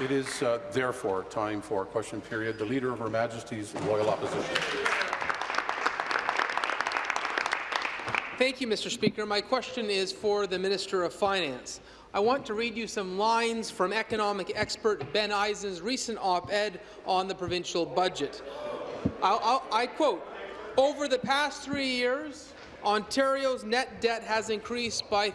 It is uh, therefore time for question period. The Leader of Her Majesty's Loyal Opposition. Thank you, Mr. Speaker. My question is for the Minister of Finance. I want to read you some lines from economic expert Ben Eisen's recent op-ed on the provincial budget. I'll, I'll, I quote, over the past three years, Ontario's net debt has increased by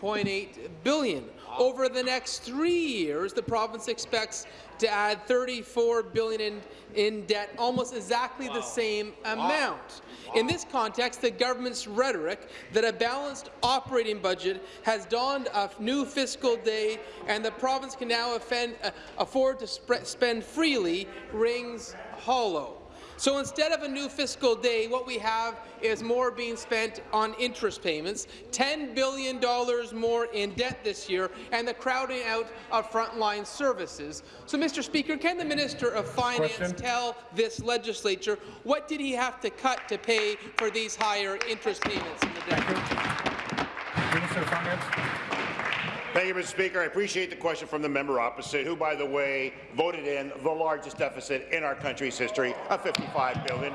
34.8 billion. Over the next three years, the province expects to add 34 billion in, in debt, almost exactly wow. the same amount. Wow. In this context, the government's rhetoric that a balanced operating budget has dawned a new fiscal day and the province can now offend, uh, afford to spend freely rings hollow. So instead of a new fiscal day, what we have is more being spent on interest payments, $10 billion more in debt this year, and the crowding out of frontline services. So, Mr. Speaker, can the Minister of Finance Question. tell this legislature what did he have to cut to pay for these higher interest payments in the debt? Minister of Finance. Thank you, Mr. Speaker. I appreciate the question from the member opposite, who, by the way, voted in the largest deficit in our country's history of $55 billion.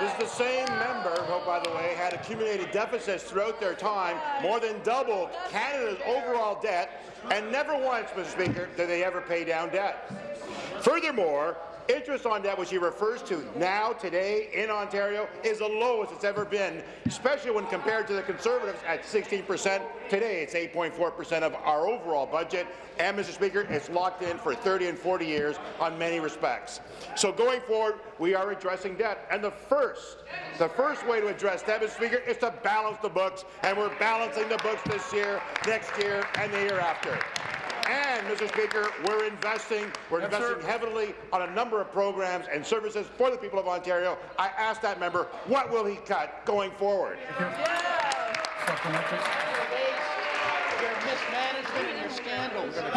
This is the same member who, by the way, had accumulated deficits throughout their time, more than doubled Canada's overall debt, and never once, Mr. Speaker, did they ever pay down debt. Furthermore, Interest on debt, which he refers to now, today, in Ontario, is the lowest it's ever been, especially when compared to the Conservatives at 16 percent. Today, it's 8.4 percent of our overall budget, and, Mr. Speaker, it's locked in for 30 and 40 years on many respects. So going forward, we are addressing debt, and the first, the first way to address debt, Mr. Speaker, is to balance the books, and we're balancing the books this year, next year, and the year after. And, Mr. Speaker, we're investing, we're yes, investing sir. heavily on a number of programs and services for the people of Ontario. I asked that member, what will he cut going forward?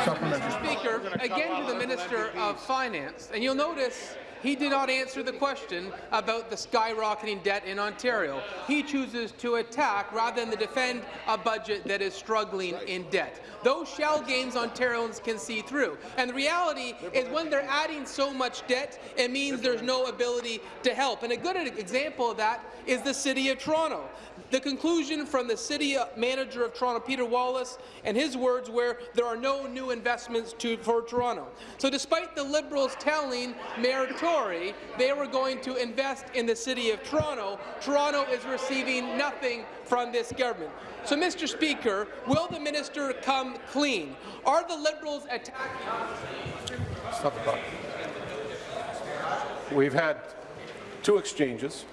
Mr. Speaker, again to the Minister of Finance, and you'll notice he did not answer the question about the skyrocketing debt in Ontario. He chooses to attack rather than to defend a budget that is struggling in debt. Those shell games Ontarians can see through. And the reality is when they're adding so much debt, it means there's no ability to help. And a good example of that is the City of Toronto. The conclusion from the city manager of Toronto, Peter Wallace, and his words were there are no new investments to, for Toronto. So despite the Liberals telling Mayor they were going to invest in the city of Toronto, Toronto is receiving nothing from this government. So, Mr. Speaker, will the minister come clean? Are the Liberals attacking? The clock. We've had two exchanges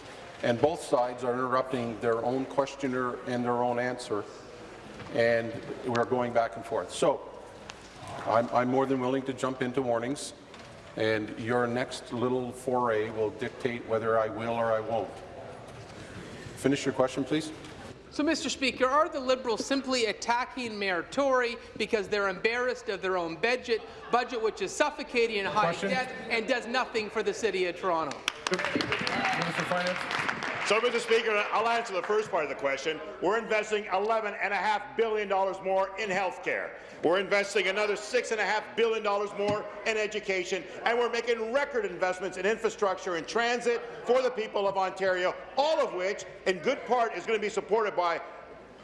and both sides are interrupting their own questioner and their own answer, and we're going back and forth. So I'm, I'm more than willing to jump into warnings, and your next little foray will dictate whether I will or I won't. Finish your question, please. So, Mr. Speaker, are the Liberals simply attacking Mayor Tory because they're embarrassed of their own budget, budget which is suffocating in high Question. debt and does nothing for the City of Toronto? Minister Finance. So, Mr. Speaker, I'll answer the first part of the question. We're investing $11.5 billion more in health care. We're investing another $6.5 billion more in education, and we're making record investments in infrastructure and transit for the people of Ontario, all of which, in good part, is going to be supported by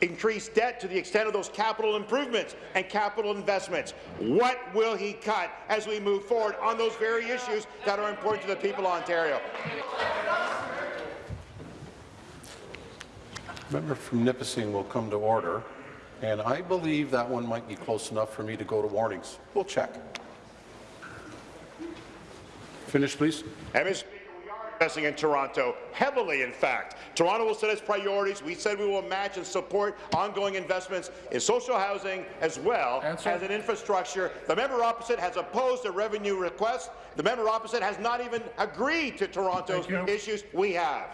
increased debt to the extent of those capital improvements and capital investments. What will he cut as we move forward on those very issues that are important to the people of Ontario? Member from Nipissing will come to order, and I believe that one might be close enough for me to go to warnings. We'll check. Finish, please investing in Toronto, heavily in fact. Toronto will set its priorities. We said we will match and support ongoing investments in social housing as well Answer. as in infrastructure. The member opposite has opposed a revenue request. The member opposite has not even agreed to Toronto's issues. We have.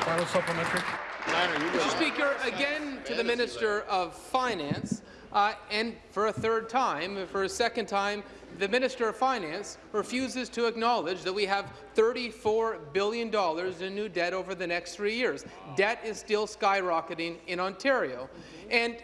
Final supplementary. Mr. Speaker, again to the Minister of Finance, uh, and for a third time, for a second time, the Minister of Finance refuses to acknowledge that we have $34 billion in new debt over the next three years. Debt is still skyrocketing in Ontario. And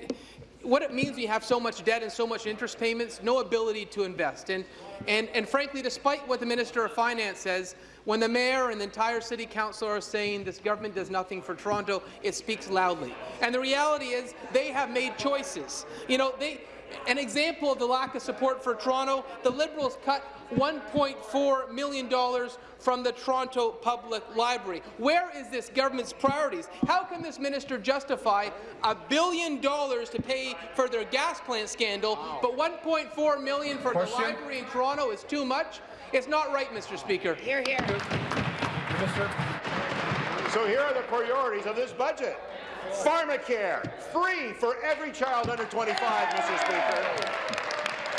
what it means we have so much debt and so much interest payments, no ability to invest. And, and, and frankly, despite what the Minister of Finance says, when the Mayor and the entire City Council are saying this government does nothing for Toronto, it speaks loudly. And the reality is they have made choices. You know, they, an example of the lack of support for Toronto, the Liberals cut $1.4 million from the Toronto Public Library. Where is this government's priorities? How can this minister justify a billion dollars to pay for their gas plant scandal, but 1.4 million for Question? the library in Toronto is too much? It's not right, Mr. Speaker. Here, here. So here are the priorities of this budget. Pharmacare, free for every child under 25, Mr. Speaker.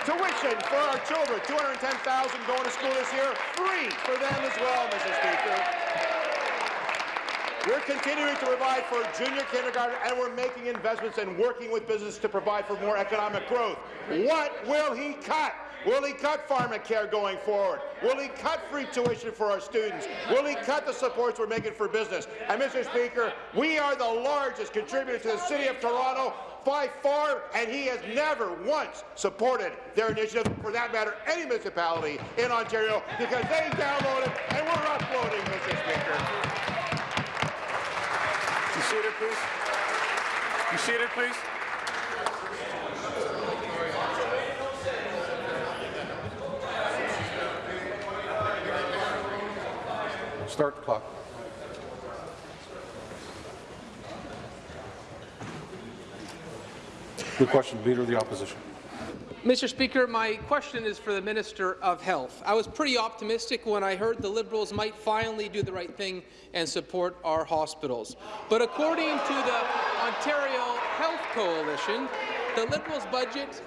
Tuition for our children, 210,000 going to school this year, free for them as well, Mr. Speaker. We're continuing to provide for junior kindergarten, and we're making investments and working with business to provide for more economic growth. What will he cut? Will he cut pharmacare going forward? Will he cut free tuition for our students? Will he cut the supports we're making for business? And, Mr. Speaker, we are the largest contributor to the City of Toronto by far, and he has never once supported their initiative, for that matter, any municipality in Ontario, because they downloaded and we're uploading, Mr. Speaker. You seated, please? You see it, please? Start clock. Good question, Leader of the Opposition. Mr. Speaker, my question is for the Minister of Health. I was pretty optimistic when I heard the Liberals might finally do the right thing and support our hospitals. But according to the Ontario Health Coalition, the Liberals' budget,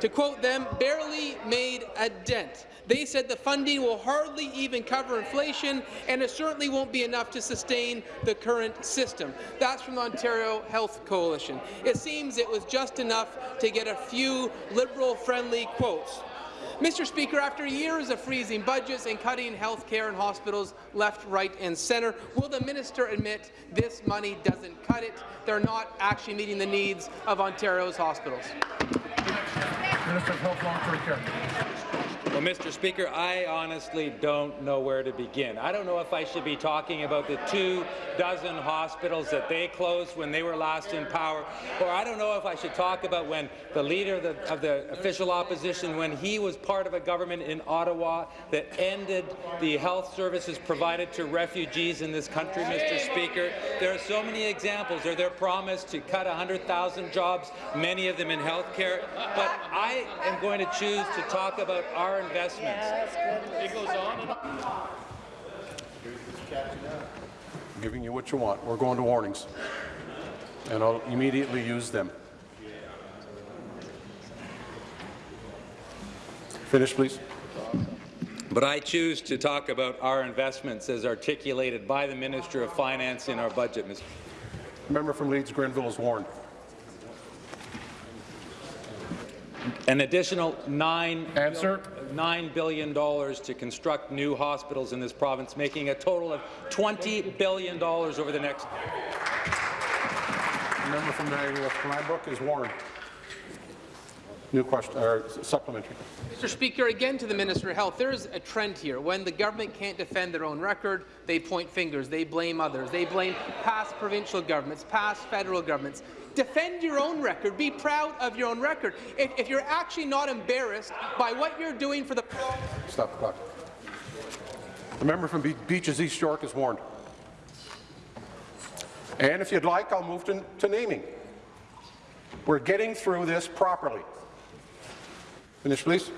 to quote them, barely made a dent. They said the funding will hardly even cover inflation, and it certainly won't be enough to sustain the current system. That's from the Ontario Health Coalition. It seems it was just enough to get a few Liberal-friendly quotes. Mr. Speaker, after years of freezing budgets and cutting health care and hospitals left, right and centre, will the minister admit this money doesn't cut it? They're not actually meeting the needs of Ontario's hospitals. Minister of Health, Long-Term Care. Well, Mr. Speaker, I honestly don't know where to begin. I don't know if I should be talking about the two dozen hospitals that they closed when they were last in power, or I don't know if I should talk about when the leader of the, of the official opposition, when he was part of a government in Ottawa that ended the health services provided to refugees in this country, Mr. Speaker. There are so many examples. Or their promise to cut 100,000 jobs, many of them in health care. But I am going to choose to talk about our investments. it goes on. giving you what you want. We're going to warnings, and I'll immediately use them. Finish, please. But I choose to talk about our investments as articulated by the Minister of Finance in our budget, Mr. Member from Leeds Grenville is warned. An additional nine Answer. $9 billion to construct new hospitals in this province, making a total of $20 billion over the next Member from Niagara West Glanbrook is warned. New question, or supplementary. Mr. Speaker, again to the Minister of Health, there is a trend here. When the government can't defend their own record, they point fingers, they blame others, they blame past provincial governments, past federal governments. Defend your own record. Be proud of your own record. If, if you're actually not embarrassed by what you're doing for the Stop the clock. The member from Be Beaches East York is warned. And if you'd like, I'll move to, to naming. We're getting through this properly. Finish, please.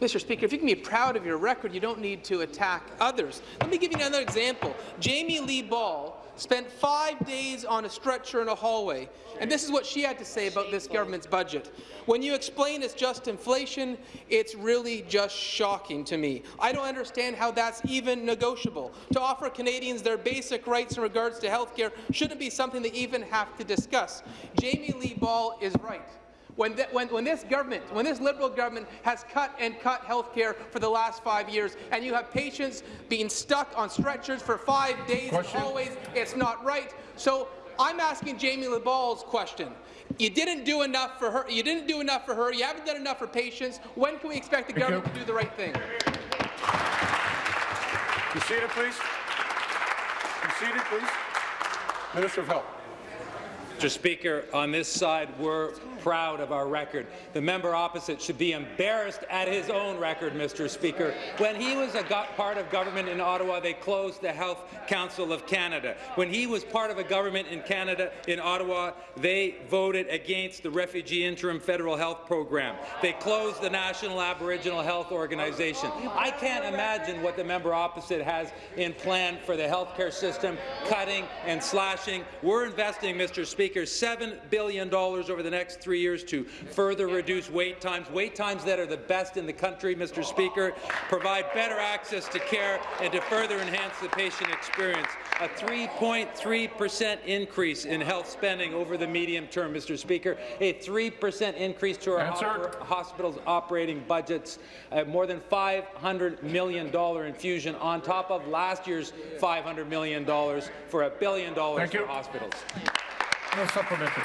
Mr. Speaker, if you can be proud of your record, you don't need to attack others. Let me give you another example. Jamie Lee Ball spent five days on a stretcher in a hallway, and this is what she had to say about this government's budget. When you explain it's just inflation, it's really just shocking to me. I don't understand how that's even negotiable. To offer Canadians their basic rights in regards to health care shouldn't be something they even have to discuss. Jamie Lee Ball is right. When, th when, when, this government, when this Liberal government has cut and cut health care for the last five years, and you have patients being stuck on stretchers for five days Question. in hallways, it's not right. So I'm asking Jamie Lee Ball's question. You didn't do enough for her. You didn't do enough for her. You haven't done enough for patients. When can we expect the Thank government you. to do the right thing? Be seated, please. Be seated, please. Minister of Health. Mr. Speaker, on this side, we're proud of our record. The member opposite should be embarrassed at his own record, Mr. Speaker. When he was a part of government in Ottawa, they closed the Health Council of Canada. When he was part of a government in Canada, in Ottawa, they voted against the Refugee Interim Federal Health Program. They closed the National Aboriginal Health Organization. I can't imagine what the member opposite has in plan for the healthcare system, cutting and slashing. We're investing, Mr. Speaker, $7 billion over the next three years to further reduce wait times, wait times that are the best in the country, Mr. Speaker, provide better access to care, and to further enhance the patient experience. A 3.3 percent increase in health spending over the medium term, Mr. Speaker, a 3 percent increase to our Answer. hospitals' operating budgets, uh, more than $500 million infusion on top of last year's $500 million for a billion dollars for hospitals. No supplementary.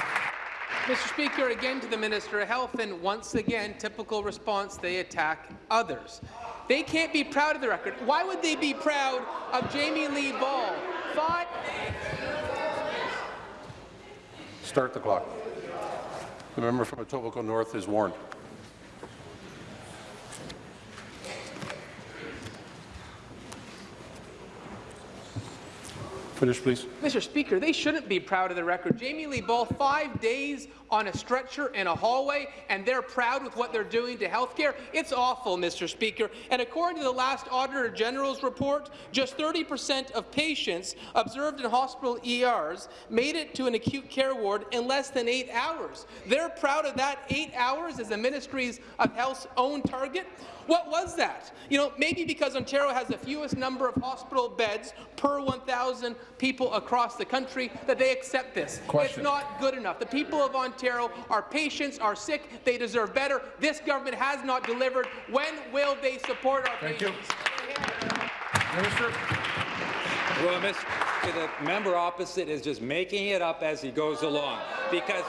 Mr. Speaker, again to the Minister of Health, and once again, typical response, they attack others. They can't be proud of the record. Why would they be proud of Jamie Lee Ball? Five. Start the clock. The member from Etobicoke North is warned. Finish, please. Mr. Speaker, they shouldn't be proud of the record. Jamie Lee Ball, five days on a stretcher in a hallway, and they're proud with what they're doing to health care. It's awful, Mr. Speaker. And according to the last Auditor General's report, just 30% of patients observed in hospital ERs made it to an acute care ward in less than eight hours. They're proud of that eight hours as the Ministries of Health's own target. What was that? You know, maybe because Ontario has the fewest number of hospital beds per 1,000 people across the country that they accept this. Question. It's not good enough. The people of Ontario, our patients are sick. They deserve better. This government has not delivered. When will they support our Thank you. patients? Minister. Well, Mr. The member opposite is just making it up as he goes along, because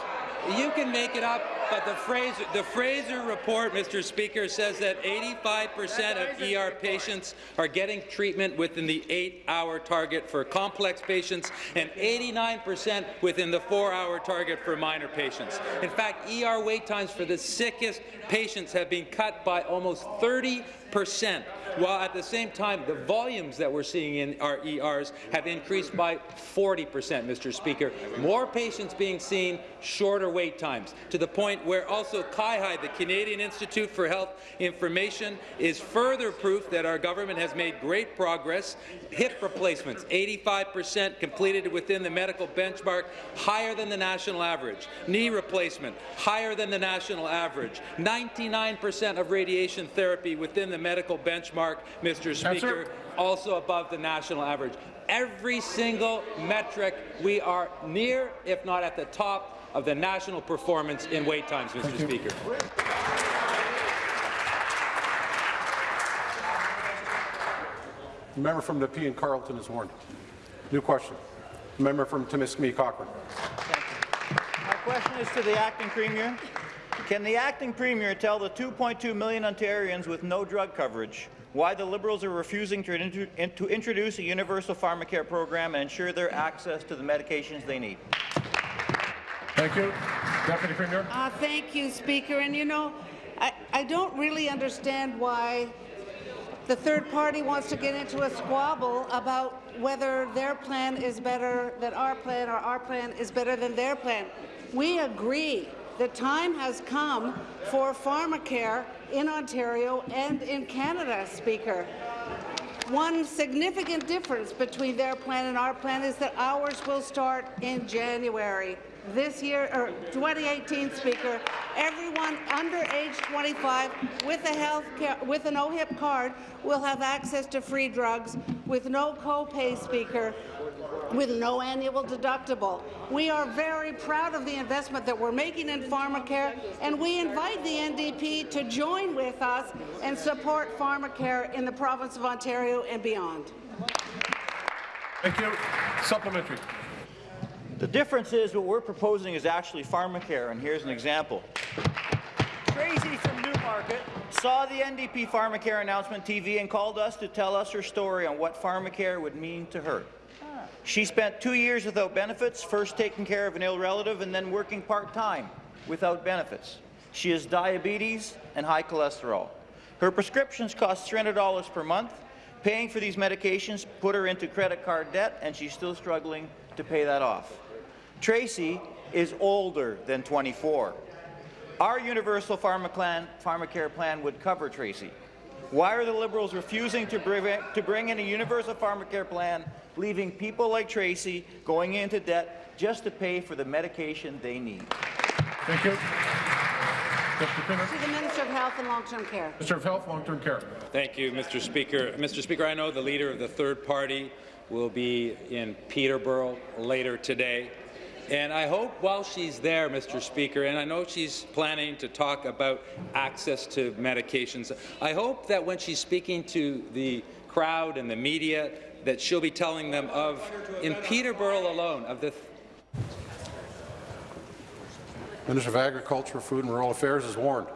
you can make it up, but the Fraser, the Fraser report, Mr. Speaker, says that 85% of ER patients are getting treatment within the eight-hour target for complex patients and 89% within the four-hour target for minor patients. In fact, ER wait times for the sickest patients have been cut by almost 30 percent, while at the same time the volumes that we're seeing in our ERs have increased by 40 percent, Mr. Speaker. More patients being seen, shorter wait times, to the point where also CIHI, the Canadian Institute for Health Information, is further proof that our government has made great progress. Hip replacements, 85 percent completed within the medical benchmark, higher than the national average. Knee replacement, higher than the national average. 99 percent of radiation therapy within the medical benchmark, Mr. Speaker, also above the national average. Every single metric, we are near, if not at the top, of the national performance in wait times, Mr. Speaker. The member from Nepean Carleton is warned. New question. The member from Timiskaming Cochrane. My question is to the acting premier. Can the acting premier tell the 2.2 million Ontarians with no drug coverage why the Liberals are refusing to, intro- in- to introduce a universal pharmacare program and ensure their access to the medications they need? Thank you. Deputy Premier. Uh, thank you, Speaker. And you know, I, I don't really understand why the third party wants to get into a squabble about whether their plan is better than our plan or our plan is better than their plan. We agree the time has come for pharmacare in Ontario and in Canada, Speaker. One significant difference between their plan and our plan is that ours will start in January. This year, or 2018, Speaker, everyone under age 25 with a health care, with an OHIP card will have access to free drugs with no copay, Speaker, with no annual deductible. We are very proud of the investment that we're making in pharmacare, and we invite the NDP to join with us and support pharmacare in the province of Ontario and beyond. Thank you. Supplementary. The difference is what we're proposing is actually pharmacare, and here's an example. Tracy from Newmarket saw the NDP pharmacare announcement TV and called us to tell us her story on what pharmacare would mean to her. She spent two years without benefits, first taking care of an ill relative and then working part-time without benefits. She has diabetes and high cholesterol. Her prescriptions cost $300 per month. Paying for these medications put her into credit card debt, and she's still struggling to pay that off. Tracy is older than 24. Our universal pharma plan, pharmacare plan would cover Tracy. Why are the Liberals refusing to bring, to bring in a universal pharmacare plan, leaving people like Tracy going into debt just to pay for the medication they need? Thank you. Deputy Premier. To the Minister of Health and Long-Term Care. Minister of Health, Long-Term Care. Thank you, Mr. Speaker. Mr. Speaker, I know the leader of the third party will be in Peterborough later today. And I hope while she's there, Mr. Speaker, and I know she's planning to talk about access to medications, I hope that when she's speaking to the crowd and the media, that she'll be telling them of, in Peterborough alone, of the Minister of Agriculture, Food and Rural Affairs is warned.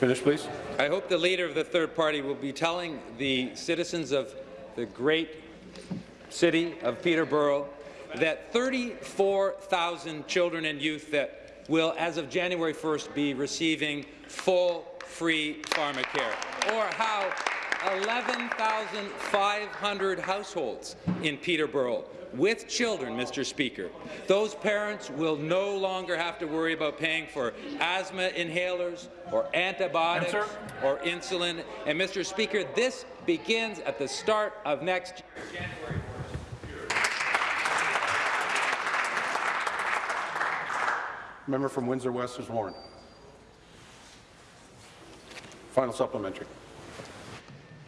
Finish, please. I hope the leader of the third party will be telling the citizens of the great city of Peterborough that 34,000 children and youth that will, as of January 1st, be receiving full free pharmacare, or how 11,500 households in Peterborough with children, Mr. Speaker. Those parents will no longer have to worry about paying for asthma inhalers or antibiotics Answer. or insulin. And, Mr. Speaker, this begins at the start of next year. Member from Windsor West is warned. Final supplementary.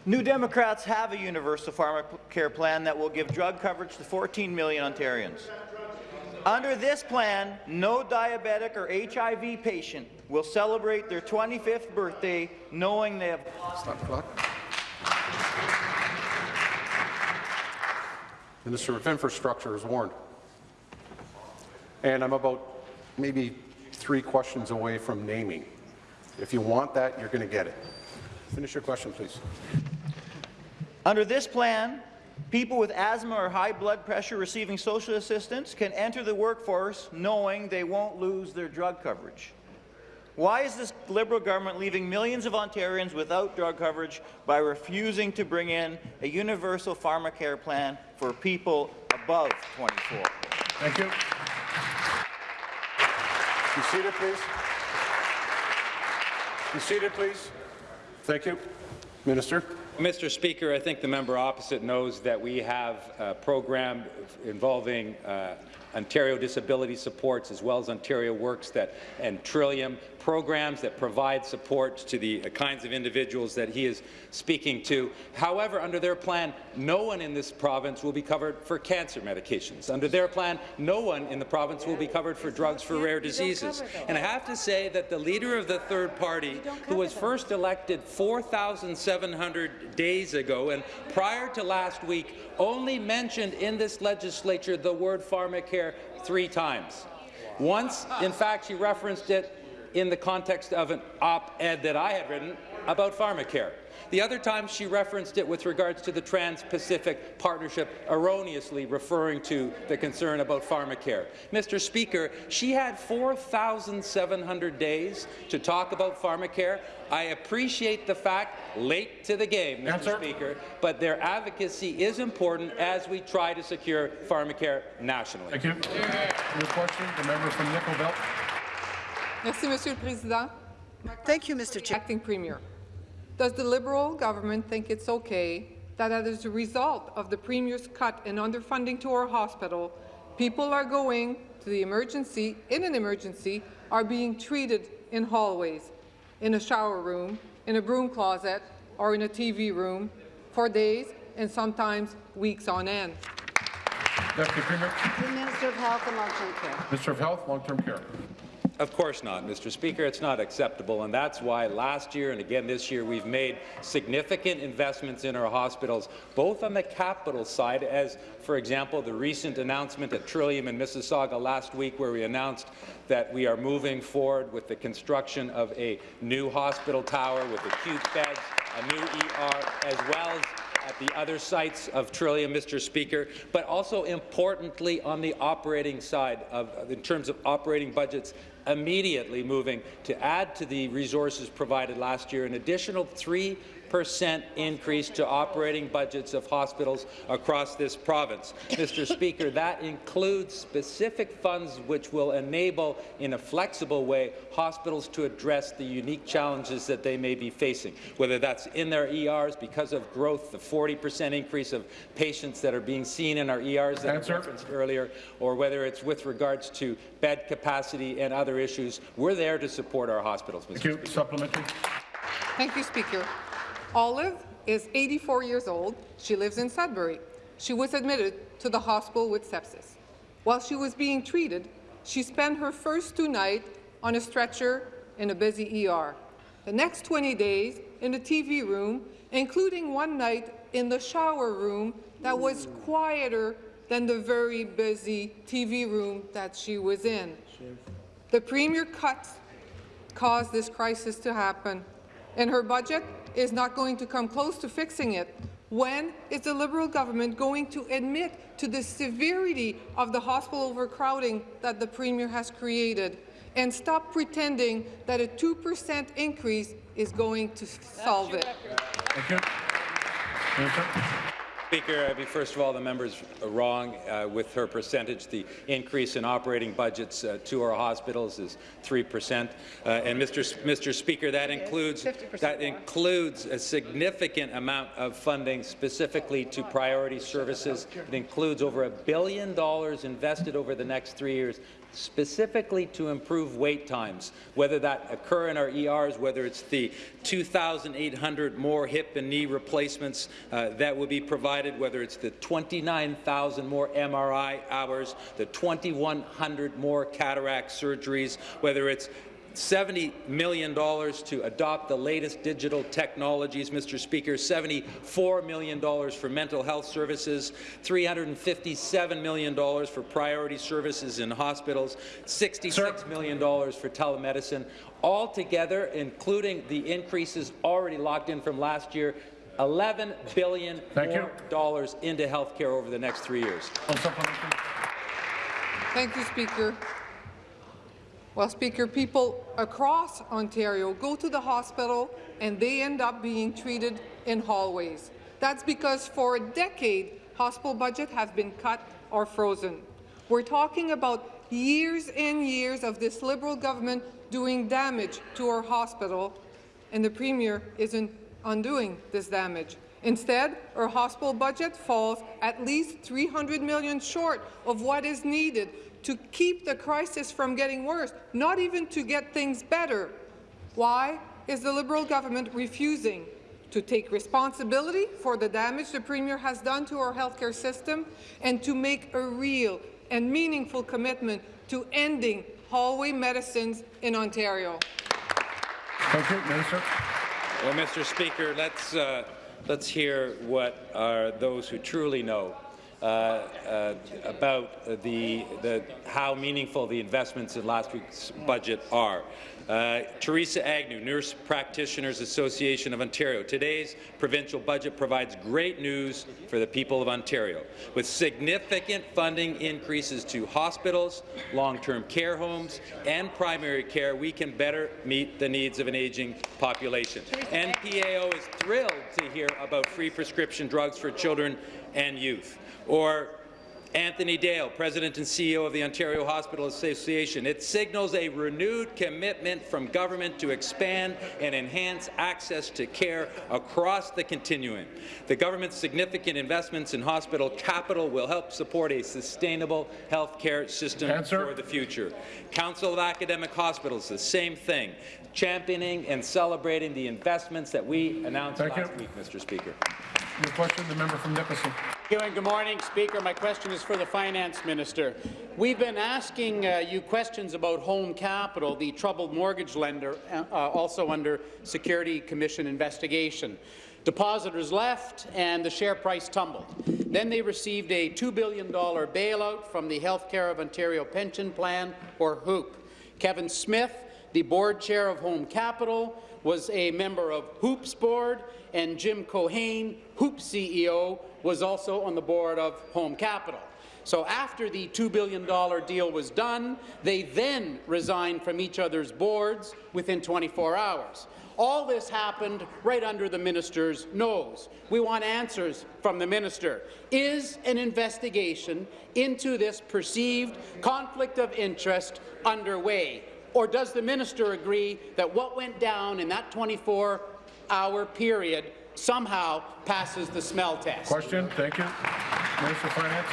New Democrats have a universal pharmacare plan that will give drug coverage to 14 million Ontarians. Under this plan, no diabetic or HIV patient will celebrate their 25th birthday knowing they have Stop clock. Minister of Infrastructure is warned. And I'm about maybe three questions away from naming. If you want that, you're going to get it. Finish your question, please. Under this plan, people with asthma or high blood pressure receiving social assistance can enter the workforce knowing they won't lose their drug coverage. Why is this Liberal government leaving millions of Ontarians without drug coverage by refusing to bring in a universal pharmacare plan for people above 24? Thank you. Be seated, please. Be seated, please. Thank you. Minister. Mr. Speaker, I think the member opposite knows that we have a program involving uh, Ontario Disability Supports as well as Ontario Works that, and Trillium programs that provide support to the kinds of individuals that he is speaking to. However, under their plan, no one in this province will be covered for cancer medications. Under their plan, no one in the province will be covered for drugs for rare diseases. And I have to say that the leader of the third party, who was first elected 4,700 days ago and prior to last week, only mentioned in this legislature the word pharmacare three times. Once, in fact, she referenced it in the context of an op-ed that I had written about pharmacare. The other time she referenced it with regards to the Trans-Pacific Partnership, erroneously referring to the concern about pharmacare. Mr. Speaker, she had 4,700 days to talk about pharmacare. I appreciate the fact, late to the game, Mr. Answer. Speaker, but their advocacy is important as we try to secure pharmacare nationally. Thank you. Your question, the member from Nickel Belt. Merci, Monsieur le Président. Thank you, Mr. Chair. Acting Premier, does the Liberal government think it's okay that as a result of the Premier's cut in underfunding to our hospital, people are going to the emergency, in an emergency, are being treated in hallways, in a shower room, in a broom closet, or in a TV room for days and sometimes weeks on end? Deputy Premier. The Minister of Health and Long-Term Care. Minister of Health, Long-Term Care. Of course not, Mr. Speaker. It's not acceptable, and that's why last year and again this year we've made significant investments in our hospitals, both on the capital side, as, for example, the recent announcement at Trillium in Mississauga last week, where we announced that we are moving forward with the construction of a new hospital tower with acute beds, a new ER, as well as at the other sites of Trillium, Mr. Speaker, but also importantly on the operating side, of, in terms of operating budgets, immediately moving to add to the resources provided last year an additional 3 percent increase to operating budgets of hospitals across this province. Mr. Speaker, that includes specific funds which will enable, in a flexible way, hospitals to address the unique challenges that they may be facing, whether that's in their ERs because of growth, the 40 percent increase of patients that are being seen in our ERs that Answer. I referenced earlier, or whether it's with regards to bed capacity and other issues. We're there to support our hospitals, Mr. Thank you. Speaker. Supplementary. Thank you, Speaker. Olive is 84 years old. She lives in Sudbury. She was admitted to the hospital with sepsis. While she was being treated, she spent her first two nights on a stretcher in a busy ER. The next 20 days in the TV room, including one night in the shower room that was quieter than the very busy TV room that she was in. The Premier cuts caused this crisis to happen, In her budget is not going to come close to fixing it. When is the Liberal government going to admit to the severity of the hospital overcrowding that the Premier has created and stop pretending that a 2% increase is going to solve it? Thank you. Minister. Speaker, I mean, first of all, the member's wrong uh, with her percentage. The increase in operating budgets uh, to our hospitals is 3 percent. Uh, and, Mr. S- Mr. Speaker, that includes that includes a significant amount of funding specifically to priority services. It includes over a billion dollars invested over the next three years specifically to improve wait times, whether that occur in our ERs, whether it's the 2,800 more hip and knee replacements uh, that will be provided, whether it's the 29,000 more MRI hours, the 2,100 more cataract surgeries, whether it's $70 million to adopt the latest digital technologies, Mr. Speaker, $74 million for mental health services, $357 million for priority services in hospitals, $66 million for telemedicine. Altogether, including the increases already locked in from last year, $11 billion Thank you. into health care over the next three years. Thank you, Speaker. Well, Speaker, people across Ontario go to the hospital and they end up being treated in hallways. That's because for a decade, hospital budgets have been cut or frozen. We're talking about years and years of this Liberal government doing damage to our hospital, and the Premier isn't undoing this damage. Instead, our hospital budget falls at least 300 million short of what is needed to keep the crisis from getting worse, not even to get things better. Why is the Liberal government refusing to take responsibility for the damage the Premier has done to our healthcare system and to make a real and meaningful commitment to ending hallway medicines in Ontario? Thank you. Minister. Well, Mr. Speaker, let's uh, let's hear what are those who truly know about the, the how meaningful the investments in last week's budget are. Uh, Theresa Agnew, Nurse Practitioners Association of Ontario. Today's provincial budget provides great news for the people of Ontario, with significant funding increases to hospitals, long-term care homes, and primary care. We can better meet the needs of an aging population. NPAO is thrilled to hear about free prescription drugs for children and youth. Or Anthony Dale, President and CEO of the Ontario Hospital Association. It signals a renewed commitment from government to expand and enhance access to care across the continuum. The government's significant investments in hospital capital will help support a sustainable health care system Answer. for the future. Council of Academic Hospitals, the same thing, championing and celebrating the investments that we announced Thank last you. week, Mr. Speaker. Your question, the member from Nipissing. Thank you and good morning, Speaker. My question is for the Finance Minister. We've been asking uh, you questions about Home Capital, the troubled mortgage lender, uh, also under Security Commission investigation. Depositors left and the share price tumbled. Then they received a $2 billion bailout from the Healthcare of Ontario Pension Plan, or HOOPP. Kevin Smith, the board chair of Home Capital, was a member of HOOPP's board, and Jim Keohane, HOOPP CEO, was also on the board of Home Capital. So after the $2 billion deal was done, they then resigned from each other's boards within 24 hours. All this happened right under the minister's nose. We want answers from the minister. Is an investigation into this perceived conflict of interest underway? Or does the minister agree that what went down in that 24-hour period somehow passes the smell test? Question. Thank you. Minister of Finance.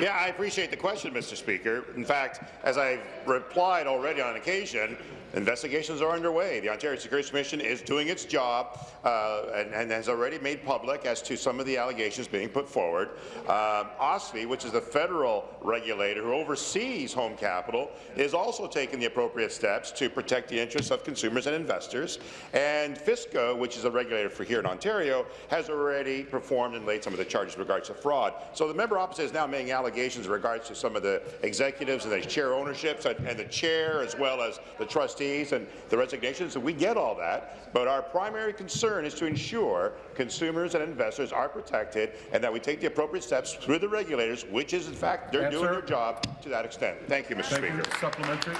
Yeah, I appreciate the question, Mr. Speaker. In fact, as I've replied already on occasion, Investigations are underway. The Ontario Securities Commission is doing its job uh, and, and, has already made public as to some of the allegations being put forward. Um, OSFI, which is the federal regulator who oversees home capital, is also taking the appropriate steps to protect the interests of consumers and investors. And FSCO, which is a regulator for here in Ontario, has already performed and laid some of the charges in regards to fraud. So the member opposite is now making allegations in regards to some of the executives and the chair ownerships and, and the chair as well as the trustee trustees and the resignations, and we get all that. But our primary concern is to ensure consumers and investors are protected and that we take the appropriate steps through the regulators, which is, in fact, they're Answer. doing their job to that extent. Thank you, Mr. Thank Speaker. you. Supplementary.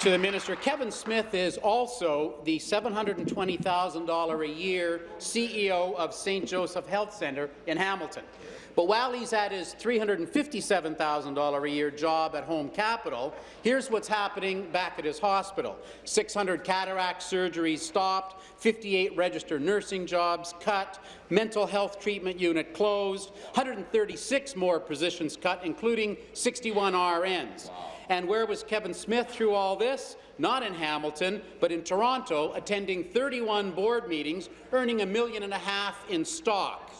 To the minister, Kevin Smith is also the $720,000 a year CEO of St. Joseph Health Centre in Hamilton. But while he's at his $357,000 a year job at Home Capital, here's what's happening back at his hospital. 600 cataract surgeries stopped, 58 registered nursing jobs cut, mental health treatment unit closed, 136 more positions cut, including 61 RNs. And where was Kevin Smith through all this? Not in Hamilton, but in Toronto, attending 31 board meetings, earning a million and a half in stock.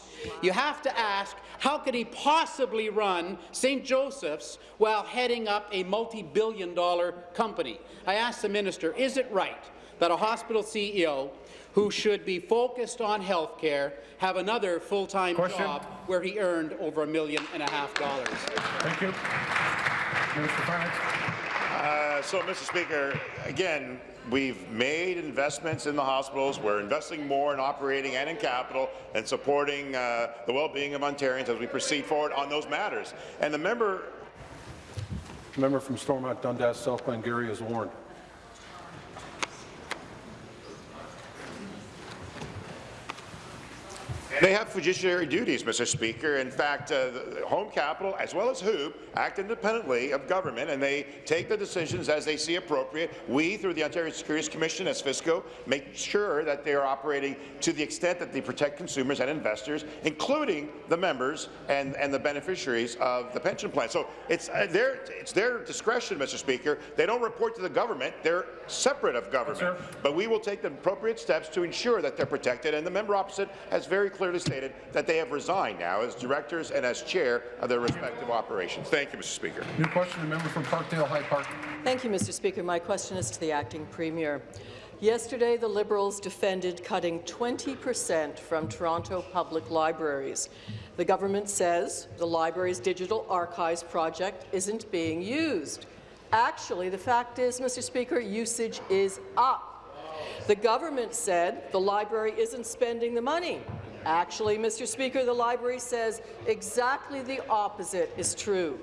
You have to ask, how could he possibly run St. Joseph's while heading up a multi-billion dollar company? I asked the minister, is it right that a hospital CEO who should be focused on health care have another full-time job where he earned over a million and a half dollars? Thank you. Minister of Finance. Uh, so, Mr. Speaker, again, we've made investments in the hospitals. We're investing more in operating and in capital and supporting uh, the well-being of Ontarians as we proceed forward on those matters. And the member Member from Stormont Dundas, South Glengarry is warned. They have fiduciary duties, Mr. Speaker. In fact, uh, the Home Capital, as well as HOOPP, act independently of government, and they take the decisions as they see appropriate. We, through the Ontario Securities Commission, as FSCO, make sure that they are operating to the extent that they protect consumers and investors, including the members and, and the beneficiaries of the pension plan. So it's, uh, their, it's their discretion, Mr. Speaker. They don't report to the government. They're separate of government. Yes, but we will take the appropriate steps to ensure that they're protected, and the member opposite has very clearly stated that they have resigned now as directors and as chair of their respective operations. Thank you, Mr. Speaker. New question, the member from Parkdale High Park. Thank you, Mr. Speaker. My question is to the acting premier. Yesterday, the Liberals defended cutting 20 per cent from Toronto public libraries. The government says the library's digital archives project isn't being used. Actually, the fact is, Mr. Speaker, usage is up. The government said the library isn't spending the money. Actually, Mr. Speaker, the library says exactly the opposite is true.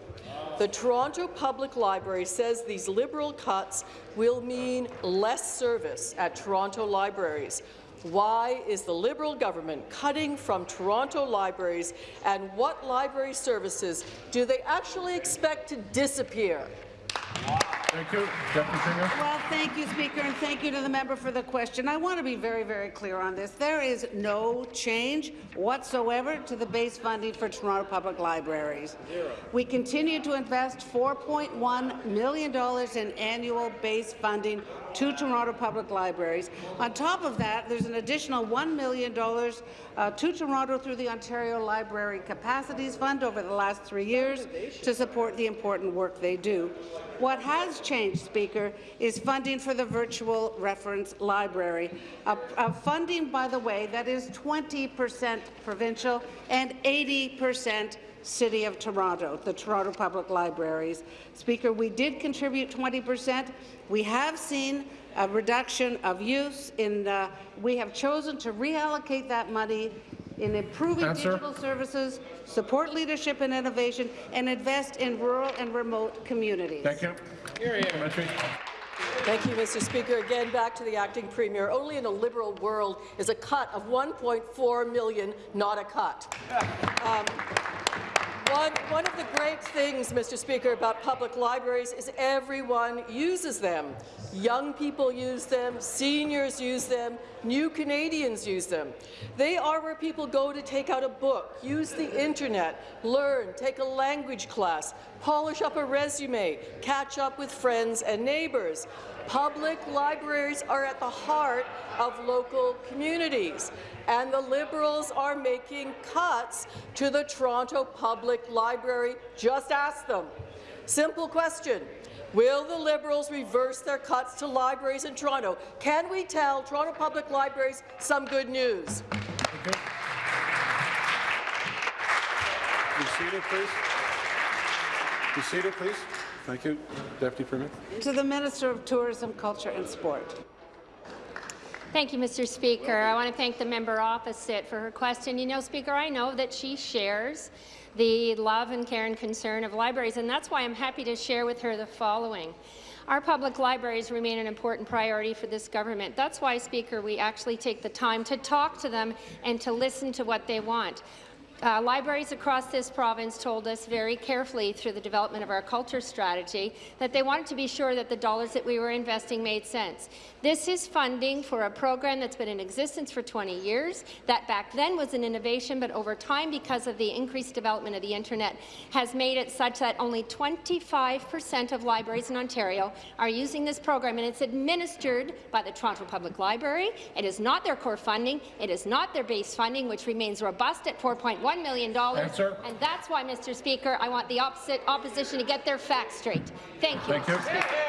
The Toronto Public Library says these Liberal cuts will mean less service at Toronto libraries. Why is the Liberal government cutting from Toronto libraries, and what library services do they actually expect to disappear? Thank you. Deputy Premier. Well, thank you, Speaker, and thank you to the member for the question. I want to be very, very clear on this. There is no change whatsoever to the base funding for Toronto Public Libraries. Zero. We continue to invest $4.1 million in annual base funding to Toronto Public Libraries. On top of that, there's an additional $1 million uh, to Toronto through the Ontario Library Capacities Fund over the last three years to support the important work they do. What has changed, Speaker, is funding for the Virtual Reference Library, a, a funding, by the way, that is 20 percent provincial and 80 percent City of Toronto, the Toronto Public Libraries. Speaker, we did contribute 20 percent. We have seen a reduction of use in, uh, we have chosen to reallocate that money in improving Answer. digital services, support leadership and innovation, and invest in rural and remote communities. Thank you. Supplementary. Thank you, Mr. Speaker. Again, back to the acting premier. Only in a liberal world is a cut of 1.4 million not a cut. Um, one, one of the great things, Mr. Speaker, about public libraries is everyone uses them. Young people use them, seniors use them, new Canadians use them. They are where people go to take out a book, use the internet, learn, take a language class, polish up a resume, catch up with friends and neighbours. Public libraries are at the heart of local communities, and the Liberals are making cuts to the Toronto Public Library. Just ask them. Simple question. Will the Liberals reverse their cuts to libraries in Toronto? Can we tell Toronto Public Libraries some good news? Be seated, please. Be seated, please. Thank you, Deputy Premier. To the Minister of Tourism, Culture and Sport. Thank you, Mr. Speaker. I want to thank the member opposite for her question. You know, Speaker, I know that she shares the love and care and concern of libraries, and that's why I'm happy to share with her the following. Our public libraries remain an important priority for this government. That's why, Speaker, we actually take the time to talk to them and to listen to what they want. Uh, libraries across this province told us very carefully through the development of our culture strategy that they wanted to be sure that the dollars that we were investing made sense. This is funding for a program that's been in existence for 20 years, that back then was an innovation, but over time, because of the increased development of the internet, has made it such that only 25 percent of libraries in Ontario are using this program, and it's administered by the Toronto Public Library. It is not their core funding. It is not their base funding, which remains robust at $4.1 million. Answer. And that's why, Mr. Speaker, I want the opposite opposition to get their facts straight. Thank you. Thank you. Mr. Speaker.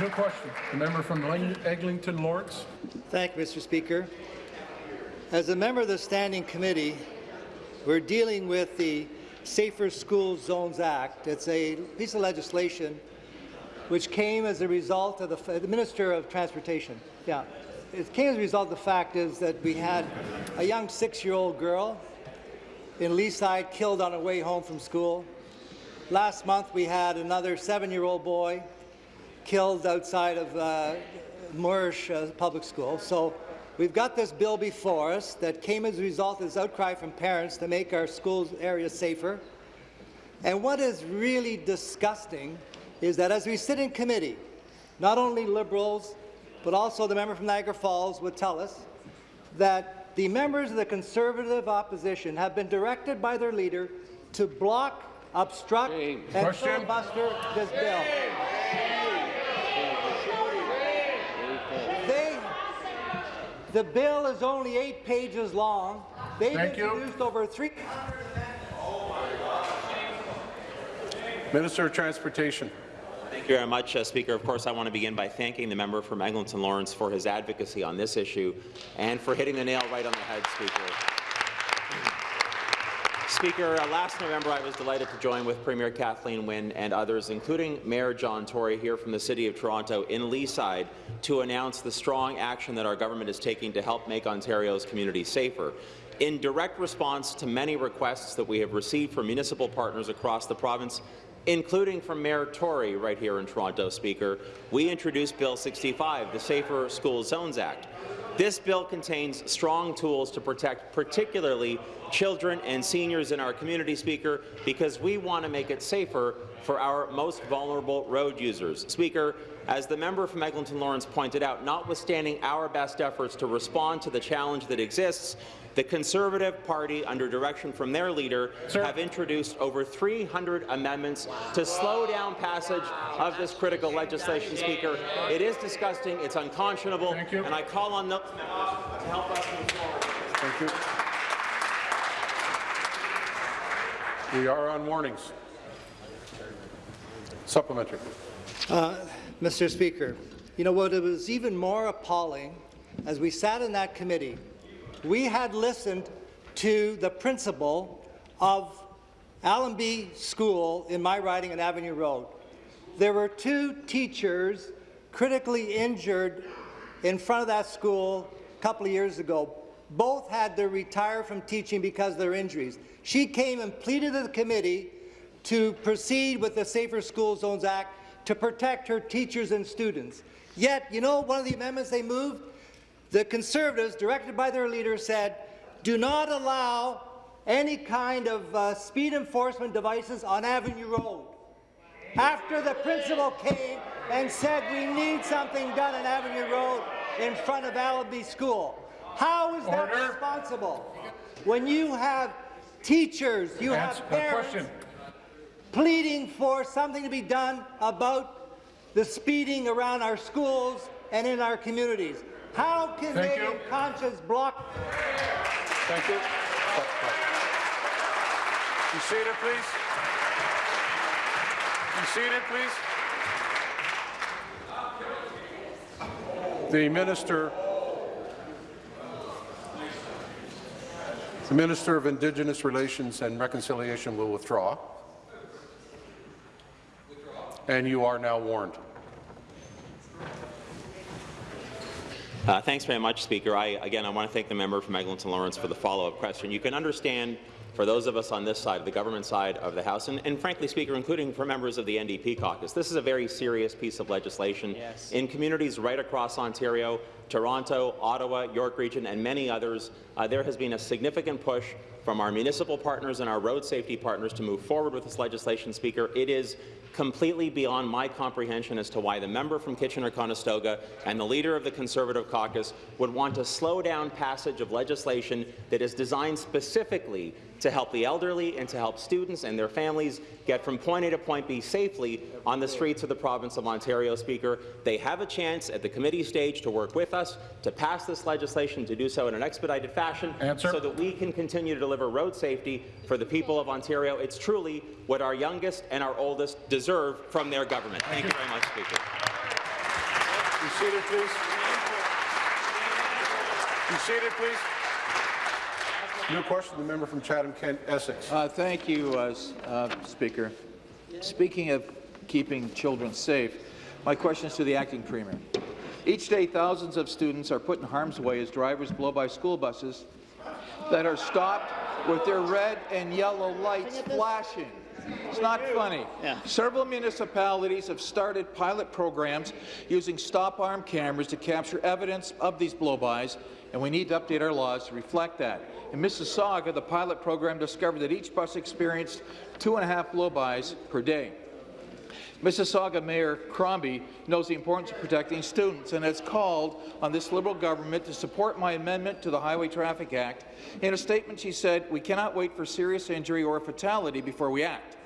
New question. The member from Ling- Eglinton Lawrence. Thank you, Mr. Speaker. As a member of the Standing Committee, we're dealing with the Safer School Zones Act. It's a piece of legislation which came as a result of the, the Minister of Transportation. Yeah, it came as a result of the fact is that we had a young six-year-old girl in Leaside killed on her way home from school. Last month, we had another seven-year-old boy killed outside of uh, Moorish uh, Public School. So we've got this bill before us that came as a result of this outcry from parents to make our school area safer. And what is really disgusting is that as we sit in committee, not only Liberals, but also the member from Niagara Falls would tell us that the members of the Conservative opposition have been directed by their leader to block, obstruct, and Question. filibuster this bill. They, the bill is only eight pages long. They've Thank you. introduced over three. Minister of Transportation. Thank you very much, uh, Speaker. Of course, I want to begin by thanking the member from Eglinton Lawrence for his advocacy on this issue and for hitting the nail right on the head, Speaker. Speaker, uh, last November I was delighted to join with Premier Kathleen Wynne and others, including Mayor John Tory here from the City of Toronto in Leaside, to announce the strong action that our government is taking to help make Ontario's communities safer. In direct response to many requests that we have received from municipal partners across the province, including from Mayor Tory right here in Toronto, Speaker, we introduced Bill 65, the Safer School Zones Act. This bill contains strong tools to protect particularly children and seniors in our community, Speaker, because we want to make it safer for our most vulnerable road users. Speaker, as the member from Eglinton Lawrence pointed out, notwithstanding our best efforts to respond to the challenge that exists, the Conservative Party, under direction from their leader, Sir. have introduced over 300 amendments to slow down passage of this critical legislation, Speaker. It is disgusting, it's unconscionable, and I call on those to help us move forward. Thank you. We are on warnings. Supplementary. Uh, Mr. Speaker, you know what? It was even more appalling as we sat in that committee we had listened to the principal of Allenby School in my riding on Avenue Road. There were two teachers critically injured in front of that school a couple of years ago. Both had to retire from teaching because of their injuries. She came and pleaded to the committee to proceed with the Safer School Zones Act to protect her teachers and students. Yet, you know, one of the amendments they moved the Conservatives, directed by their leader, said, do not allow any kind of uh, speed enforcement devices on Avenue Road. After the principal came and said we need something done on Avenue Road in front of Allenby School. How is that responsible? When you have teachers, you Answer have parents pleading for something to be done about the speeding around our schools and in our communities. How can Thank they, you. in conscience, block? Thank you. You seated, please. You seated, please. The minister, the Minister of Indigenous Relations and Reconciliation will withdraw. And you are now warned. Uh, thanks very much, Speaker. I, again, I want to thank the member from Eglinton Lawrence for the follow-up question. You can understand for those of us on this side, the government side of the House, and, and, frankly, Speaker, including for members of the NDP caucus, this is a very serious piece of legislation. Yes. In communities right across Ontario, Toronto, Ottawa, York Region, and many others, uh, there has been a significant push from our municipal partners and our road safety partners to move forward with this legislation, Speaker. It is completely beyond my comprehension as to why the member from Kitchener-Conestoga and the leader of the Conservative caucus would want to slow down passage of legislation that is designed specifically to help the elderly and to help students and their families get from point A to point B safely on the streets of the province of Ontario, Speaker. They have a chance at the committee stage to work with us to pass this legislation, to do so in an expedited fashion Answer. so that we can continue to deliver road safety for the people of Ontario. It's truly what our youngest and our oldest deserve from their government. Thank, Thank you. you very much, Speaker. Be seated, please. Be seated, please. New question, the member from Chatham-Kent, Essex. Uh, thank you, uh, uh, Speaker. Speaking of keeping children safe, my question is to the acting premier. Each day, thousands of students are put in harm's way as drivers blow by school buses that are stopped with their red and yellow lights flashing. It's not funny. Yeah. Several municipalities have started pilot programs using stop-arm cameras to capture evidence of these blow-bys, and we need to update our laws to reflect that. In Mississauga, the pilot program discovered that each bus experienced two and a half blow-bys per day. Mississauga Mayor Crombie knows the importance of protecting students and has called on this Liberal government to support my amendment to the Highway Traffic Act. In a statement, she said, we cannot wait for serious injury or fatality before we act.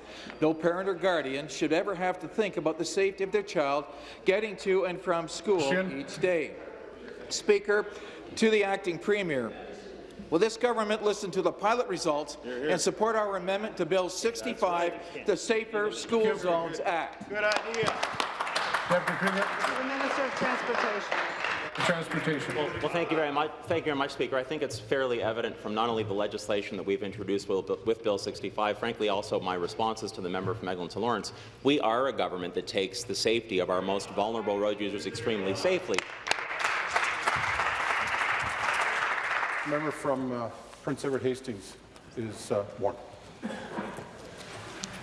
No parent or guardian should ever have to think about the safety of their child getting to and from school each day. Speaker, to the acting premier, Will this government listen to the pilot results here, here. and support our amendment to Bill 65, the Safer School Zones Act? Good idea. Deputy Premier. The Minister of Transportation. Transportation. Well, well, thank you very much. Thank you very much, Speaker. I think it's fairly evident from not only the legislation that we've introduced with, with Bill 65, frankly, also my responses to the member from Eglinton Lawrence. We are a government that takes the safety of our most vulnerable road users extremely safely. Member from uh, Prince Edward Hastings is uh, warned.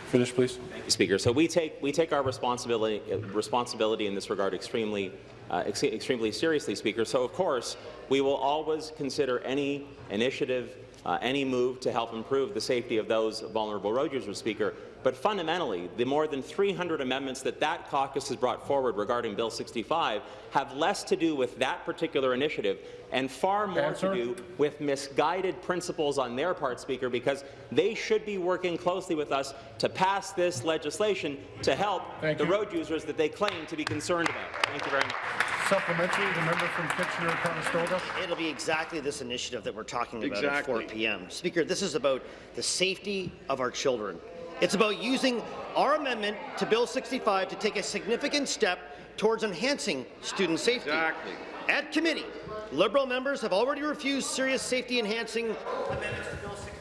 Finish, please. Thank you, Speaker. So we take we take our responsibility uh, responsibility in this regard extremely uh, ex extremely seriously, Speaker. So of course we will always consider any initiative uh, any move to help improve the safety of those vulnerable road users, Speaker. But fundamentally, the more than 300 amendments that that caucus has brought forward regarding Bill 65 have less to do with that particular initiative and far more Answer. to do with misguided principles on their part, Speaker, because they should be working closely with us to pass this legislation to help Thank the you. road users that they claim to be concerned about. Thank you very much. Supplementary, the member from Kitchener-Conestoga. It'll be exactly this initiative that we're talking about at 4 p.m. Speaker, this is about the safety of our children. It's about using our amendment to Bill 65 to take a significant step towards enhancing student safety. Exactly. At committee, Liberal members have already refused serious safety-enhancing amendments to Bill 65.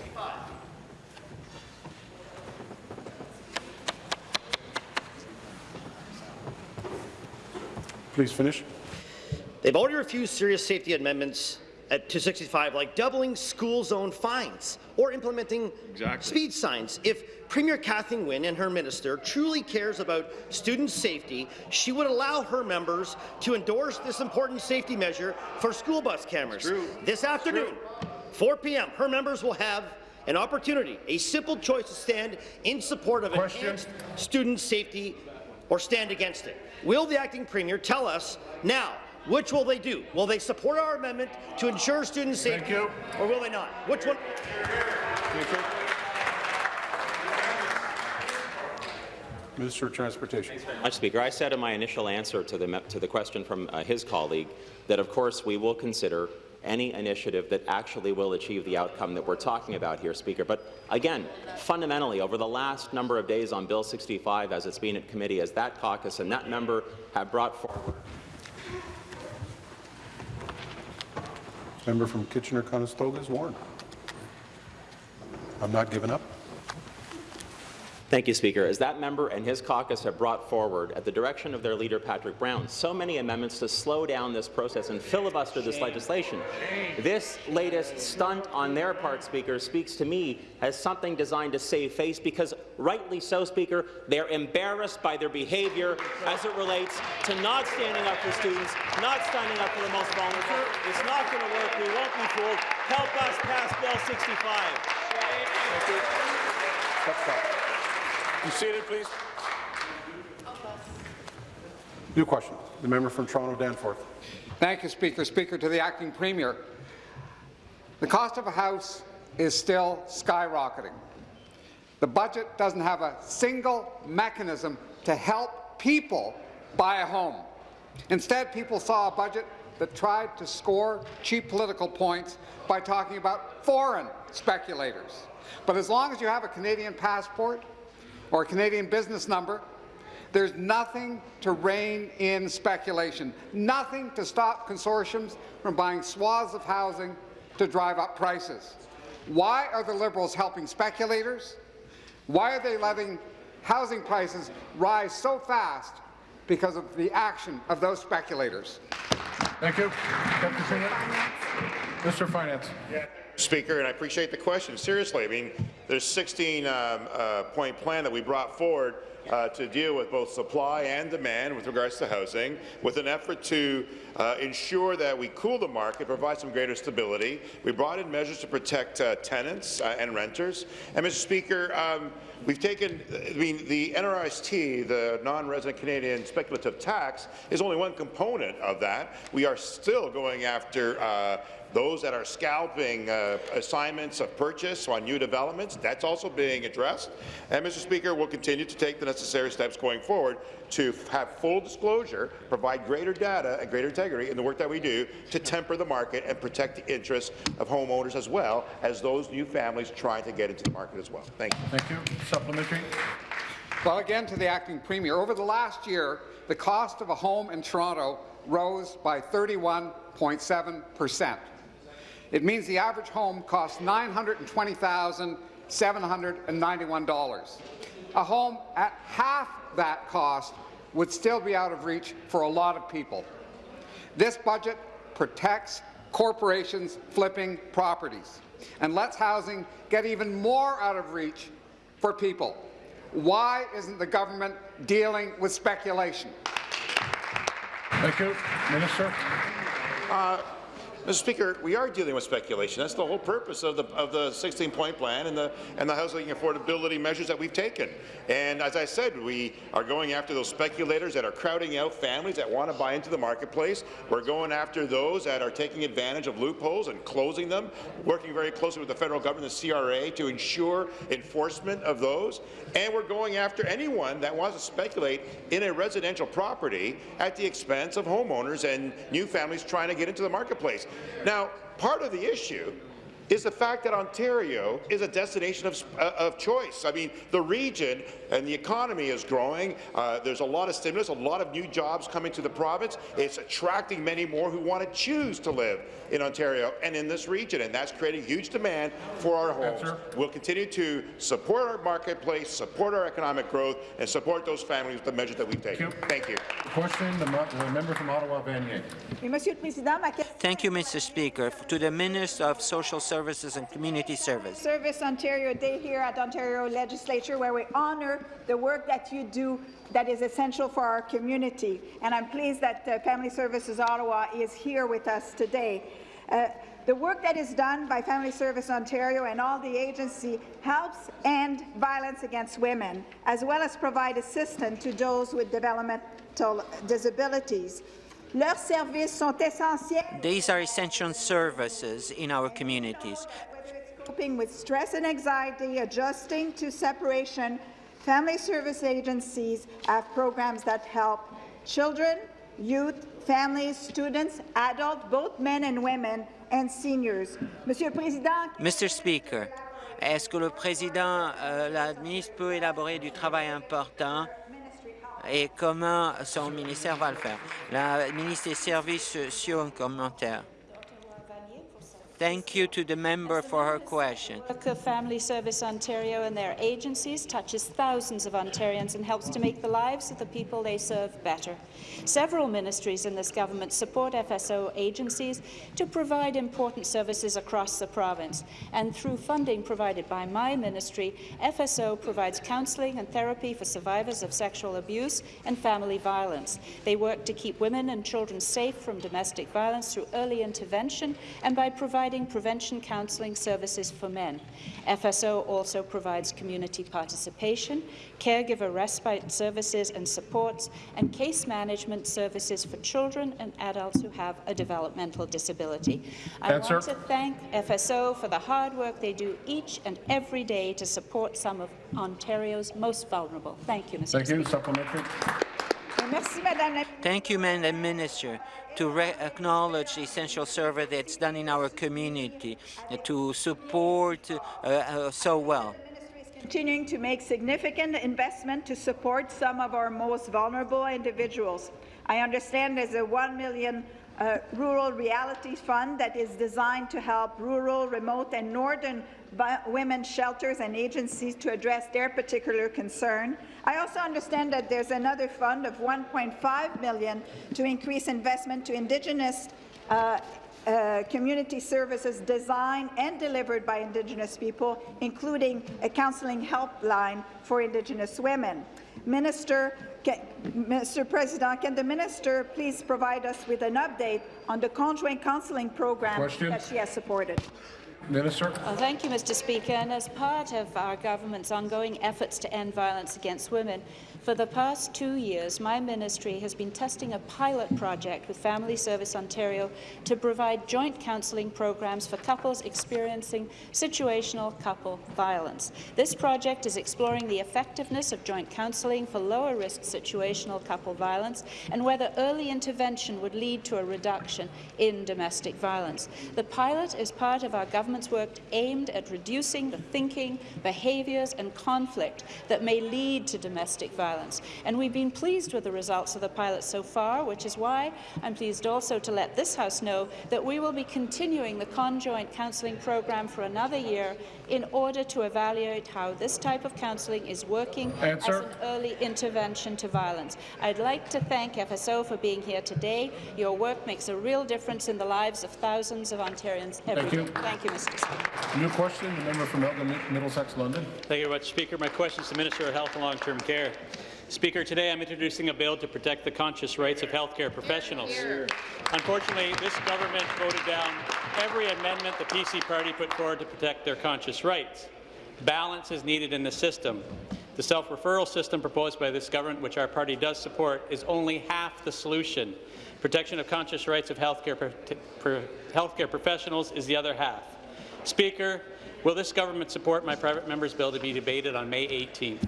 Please finish. They've already refused serious safety amendments at 265, like doubling school zone fines or implementing speed signs. If Premier Kathleen Wynne and her minister truly cares about student safety, she would allow her members to endorse this important safety measure for school bus cameras. This afternoon, 4 p.m., her members will have an opportunity, a simple choice to stand in support of enhanced student safety or stand against it. Will the acting premier tell us now which will they do? Will they support our amendment to ensure student safety, or will they not? Which one? Minister of Transportation. Much, Speaker. I said in my initial answer to the, to the question from uh, his colleague that, of course, we will consider any initiative that actually will achieve the outcome that we're talking about here, Speaker. But again, fundamentally, over the last number of days on Bill 65, as it's been at committee, as that caucus and that member have brought forward Member from Kitchener-Conestoga is Warren. I'm not giving up. Thank you, Speaker. As that member and his caucus have brought forward, at the direction of their leader, Patrick Brown, so many amendments to slow down this process and filibuster this legislation. This latest stunt on their part, Speaker, speaks to me as something designed to save face because, rightly so, Speaker, they're embarrassed by their behaviour as it relates to not standing up for students, not standing up for the most vulnerable. It's not going to work. We won't be fooled. Help us pass Bill 65. Thank You seated, please. New question. The member from Toronto Danforth. Thank you, Speaker. Speaker, to the acting premier. The cost of a house is still skyrocketing. The budget doesn't have a single mechanism to help people buy a home. Instead, people saw a budget that tried to score cheap political points by talking about foreign speculators. But as long as you have a Canadian passport or a Canadian business number, there's nothing to rein in speculation, nothing to stop consortiums from buying swaths of housing to drive up prices. Why are the Liberals helping speculators? Why are they letting housing prices rise so fast because of the action of those speculators? Thank you. Deputy Premier. Mr. Finance. Speaker, and I appreciate the question. Seriously, I mean, there's 16 um, uh, point plan that we brought forward uh, to deal with both supply and demand with regards to housing, with an effort to uh, ensure that we cool the market, provide some greater stability. We brought in measures to protect uh, tenants uh, and renters. And, Mr. Speaker, um, We've taken, I mean, the NRST, the non-resident Canadian speculative tax, is only one component of that. We are still going after uh, those that are scalping uh, assignments of purchase on new developments. That's also being addressed. And, Mr. Speaker, we'll continue to take the necessary steps going forward to have full disclosure, provide greater data and greater integrity in the work that we do to temper the market and protect the interests of homeowners as well as those new families trying to get into the market as well. Thank you. Thank you. Supplementary. Well, again to the acting premier. Over the last year, the cost of a home in Toronto rose by 31.7 percent. It means the average home costs $920,791. A home at half that cost would still be out of reach for a lot of people. This budget protects corporations flipping properties and lets housing get even more out of reach for people. Why isn't the government dealing with speculation? Thank you. Minister. Uh, Mr. Speaker, we are dealing with speculation. That's the whole purpose of the of the 16-point plan and the and the housing affordability measures that we've taken. And as I said, we are going after those speculators that are crowding out families that want to buy into the marketplace. We're going after those that are taking advantage of loopholes and closing them, working very closely with the federal government, the CRA, to ensure enforcement of those. And we're going after anyone that wants to speculate in a residential property at the expense of homeowners and new families trying to get into the marketplace. Now, part of the issue is the fact that Ontario is a destination of, uh, of choice. I mean, the region and the economy is growing. Uh, there's a lot of stimulus, a lot of new jobs coming to the province. It's attracting many more who want to choose to live in Ontario and in this region, and that's creating huge demand for our homes. Answer. We'll continue to support our marketplace, support our economic growth, and support those families with the measures that we've taken. Thank you. Question, the, the member from Ottawa, Vanier. Thank you, Mr. Speaker. To the Minister of Social Services and Community Service. Service Ontario Day here at Ontario Legislature, where we honour the work that you do that is essential for our community. And I'm pleased that uh, Family Services Ottawa is here with us today. Uh, the work that is done by Family Service Ontario and all the agency helps end violence against women, as well as provide assistance to those with developmental disabilities. Leurs services sont essentiels These are essential services in our communities. coping with stress and anxiety, adjusting to separation, family service agencies have programs that help children, youth, families, students, adults, both men and women, and seniors. Monsieur le Président, Mr. Speaker, est-ce que le président, euh, la ministre peut élaborer du travail important et comment son ministère va le faire? La ministre des Services sociaux, un commentaire. Thank you to the member for her question. work Family Service Ontario and their agencies touches thousands of Ontarians and helps to make the lives of the people they serve better. Several ministries in this government support FSO agencies to provide important services across the province, and through funding provided by my ministry, FSO provides counselling and therapy for survivors of sexual abuse and family violence. They work to keep women and children safe from domestic violence through early intervention and by providing prevention counselling services for men. FSO also provides community participation, caregiver respite services and supports, and case management services for children and adults who have a developmental disability. I Answer. want to thank FSO for the hard work they do each and every day to support some of Ontario's most vulnerable. Thank you, Mr. Thank you. Speaker. Supplementary. Merci Madame la Thank you, Madam Minister, to acknowledge the essential service that's done in our community uh, to support uh, uh, so well. continuing to make significant investment to support some of our most vulnerable individuals. I understand there's a 1 million uh, rural reality fund that is designed to help rural, remote and northern women's shelters and agencies to address their particular concern. I also understand that there's another fund of 1.5 million to increase investment to Indigenous uh, uh, community services designed and delivered by Indigenous people, including a counselling helpline for Indigenous women. Minister, ca- Mr. President, can the minister please provide us with an update on the conjoint counselling program Question. that she has supported? Minister. Thank you, Mr. Speaker. And as part of our government's ongoing efforts to end violence against women, for the past two years, my ministry has been testing a pilot project with Family Service Ontario to provide joint counselling programs for couples experiencing situational couple violence. This project is exploring the effectiveness of joint counselling for lower-risk situational couple violence and whether early intervention would lead to a reduction in domestic violence. The pilot is part of our government's work aimed at reducing the thinking, behaviours and conflict that may lead to domestic violence. And we've been pleased with the results of the pilot so far, which is why I'm pleased also to let this House know that we will be continuing the conjoint counselling programme for another year in order to evaluate how this type of counselling is working Answer. as an early intervention to violence. I'd like to thank FSO for being here today. Your work makes a real difference in the lives of thousands of Ontarians every Thank you. day. Thank you, Mr. Speaker. New question, the member from Elgin, Middlesex, London. Thank you very much, Speaker. My question is to the Minister of Health and Long-Term Care. Speaker, today I'm introducing a bill to protect the conscious rights of healthcare professionals. Unfortunately, this government voted down every amendment the PC party put forward to protect their conscious rights. Balance is needed in the system. The self-referral system proposed by this government, which our party does support, is only half the solution. Protection of conscious rights of healthcare, pro healthcare professionals is the other half. Speaker, will this government support my private member's bill to be debated on May 18th?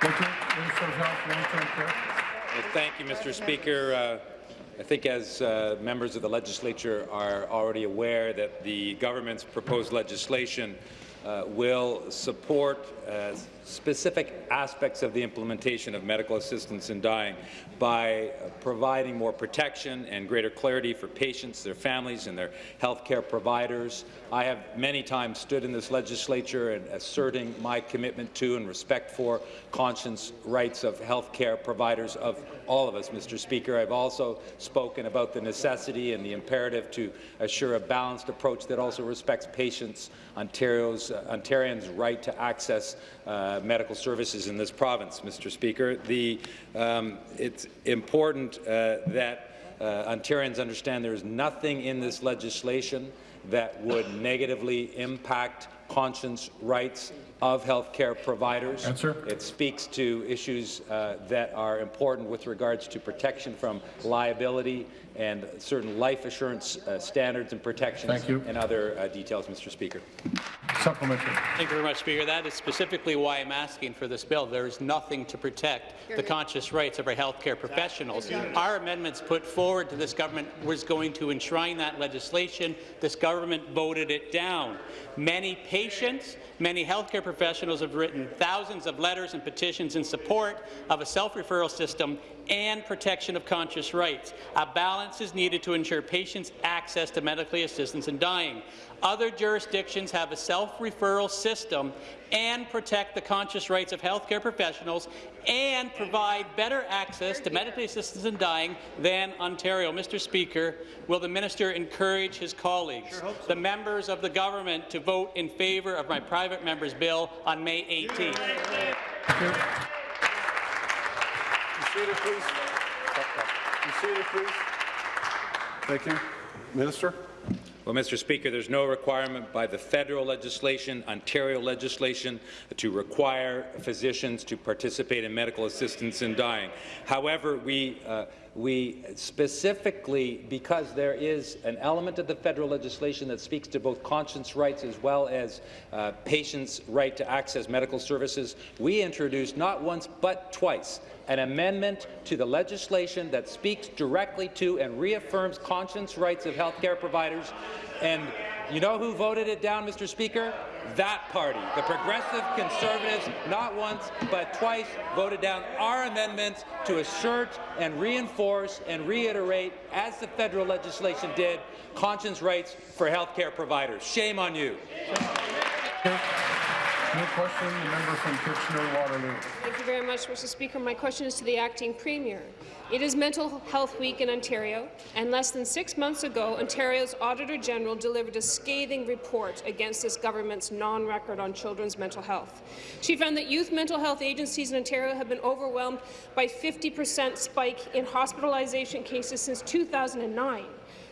Thank you. Minister of Health, Long-Term Care. Well, thank you, Mr. Speaker. Uh, I think as uh, members of the legislature are already aware that the government's proposed legislation uh, will support uh, specific aspects of the implementation of medical assistance in dying by uh, providing more protection and greater clarity for patients, their families, and their health care providers. I have many times stood in this legislature and asserting my commitment to and respect for conscience rights of health care providers of all of us, Mr. Speaker. I've also spoken about the necessity and the imperative to assure a balanced approach that also respects patients, Ontario's, uh, Ontarians' right to access uh, medical services in this province, Mr. Speaker. The, um, it's important uh, that uh, Ontarians understand there is nothing in this legislation that would negatively impact conscience rights of healthcare providers. Answer. It speaks to issues uh, that are important with regards to protection from liability and certain life assurance uh, standards and protections Thank you. and other uh, details, Mr. Speaker. Supplementary. Thank you very much, Speaker. That is specifically why I'm asking for this bill. There is nothing to protect the conscious rights of our healthcare professionals. Our amendments put forward to this government was going to enshrine that legislation. This government voted it down. Many patients, many healthcare professionals have written thousands of letters and petitions in support of a self-referral system and protection of conscious rights. A balance is needed to ensure patients' access to medical assistance in dying. Other jurisdictions have a self-referral system and protect the conscious rights of healthcare professionals and provide better access to medical assistance in dying than Ontario. Mr. Speaker, will the minister encourage his colleagues, sure so. the members of the government, to vote in favour of my private member's bill on May 18th? Seated, please. seated, please. Thank you. Minister. Well, Mr. Speaker, there's no requirement by the federal legislation, Ontario legislation, to require physicians to participate in medical assistance in dying. However, we uh, we specifically, because there is an element of the federal legislation that speaks to both conscience rights as well as uh, patients' right to access medical services, we introduced not once but twice an amendment to the legislation that speaks directly to and reaffirms conscience rights of healthcare providers. And you know who voted it down, Mr. Speaker? That party. The Progressive Conservatives, not once but twice, voted down our amendments to assert and reinforce and reiterate, as the federal legislation did, conscience rights for healthcare providers. Shame on you. New question, the member from Kitchener-Waterloo. Thank you very much, Mr. Speaker. My question is to the acting premier. It is Mental Health Week in Ontario, and less than six months ago, Ontario's Auditor General delivered a scathing report against this government's non-record on children's mental health. She found that youth mental health agencies in Ontario have been overwhelmed by 50 per cent spike in hospitalization cases since 2009.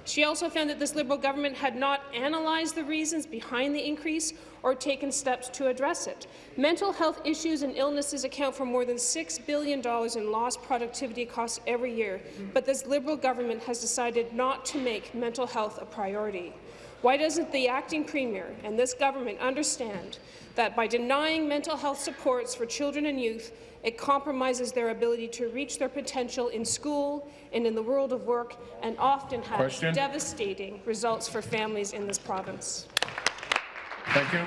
She also found that this Liberal government had not analyzed the reasons behind the increase or taken steps to address it. Mental health issues and illnesses account for more than $6 billion in lost productivity costs every year, but this Liberal government has decided not to make mental health a priority. Why doesn't the acting premier and this government understand that by denying mental health supports for children and youth, it compromises their ability to reach their potential in school and in the world of work, and often has Question. devastating results for families in this province. Thank you.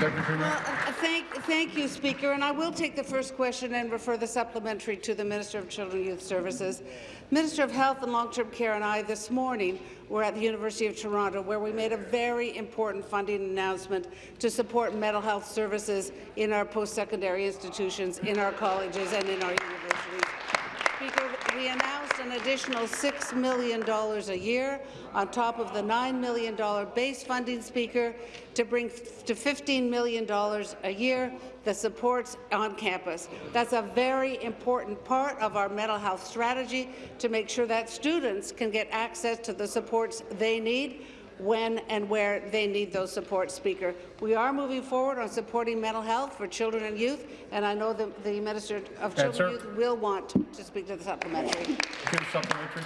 Deputy well, uh, thank, thank you, Speaker. And I will take the first question and refer the supplementary to the Minister of Children and Youth Services. Minister of Health and Long-Term Care and I this morning were at the University of Toronto, where we made a very important funding announcement to support mental health services in our post-secondary institutions, in our colleges and in our universities. Speaker, we announced an additional $6 million a year on top of the $9 million base funding, Speaker, to bring to $15 million a year the supports on campus. That's a very important part of our mental health strategy to make sure that students can get access to the supports they need when and where they need those supports, Speaker. We are moving forward on supporting mental health for children and youth, and I know the, the Minister of Children and Youth will want to speak to the supplementary. Supplementary.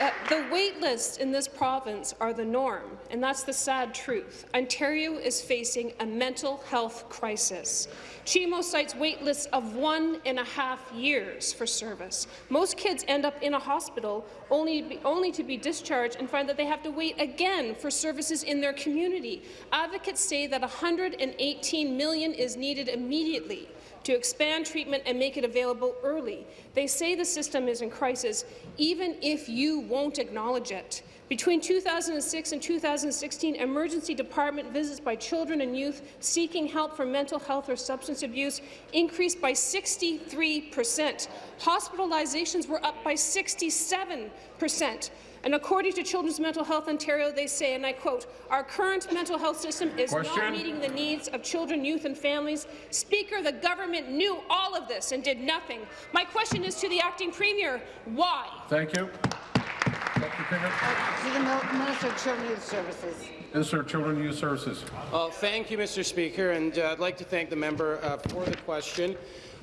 Uh, the wait lists in this province are the norm, and that's the sad truth. Ontario is facing a mental health crisis. CHIMO cites wait lists of one and a half years for service. Most kids end up in a hospital only, only to be discharged and find that they have to wait again for services in their community. Advocates say that 118 million is needed immediately to expand treatment and make it available early. They say the system is in crisis, even if you won't acknowledge it. Between 2006 and 2016, emergency department visits by children and youth seeking help for mental health or substance abuse increased by 63 percent. Hospitalizations were up by 67 percent. And according to Children's Mental Health Ontario, they say, and I quote, our current mental health system is Question. not meeting the needs of children, youth and families. Speaker, the government knew all of this and did nothing. My question is to the acting premier, why? Thank you. To the Minister of Children and Youth Services. Minister of Children and Youth Services. Well, thank you, Mr. Speaker, and uh, I'd like to thank the member uh, for the question.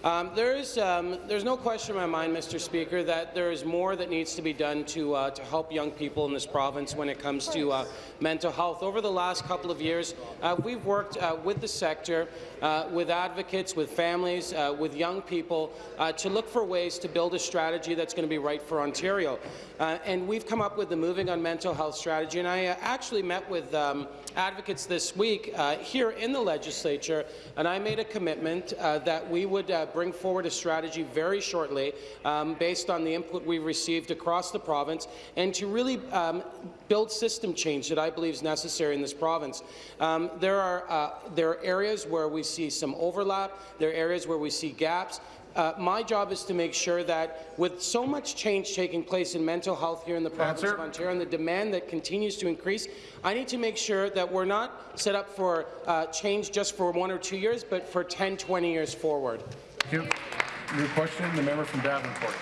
Um, there is, um, there's no question in my mind, Mr. Speaker, that there is more that needs to be done to, uh, to help young people in this province when it comes to uh, mental health. Over the last couple of years, uh, we've worked uh, with the sector, uh, with advocates, with families, uh, with young people, to look for ways to build a strategy that's going to be right for Ontario. and we've come up with the Moving on Mental Health strategy, and I actually met with um, advocates this week here in the legislature, and I made a commitment that we would bring forward a strategy very shortly um, based on the input we've received across the province and to really um, build system change that I believe is necessary in this province. Um, there, are, uh, there are areas where we see some overlap. There are areas where we see gaps. Uh, my job is to make sure that with so much change taking place in mental health here in the province Answer. of Ontario and the demand that continues to increase, I need to make sure that we're not set up for uh, change just for one or two years, but for 10, 20 years forward. Thank you. Your question, the member from Davenport.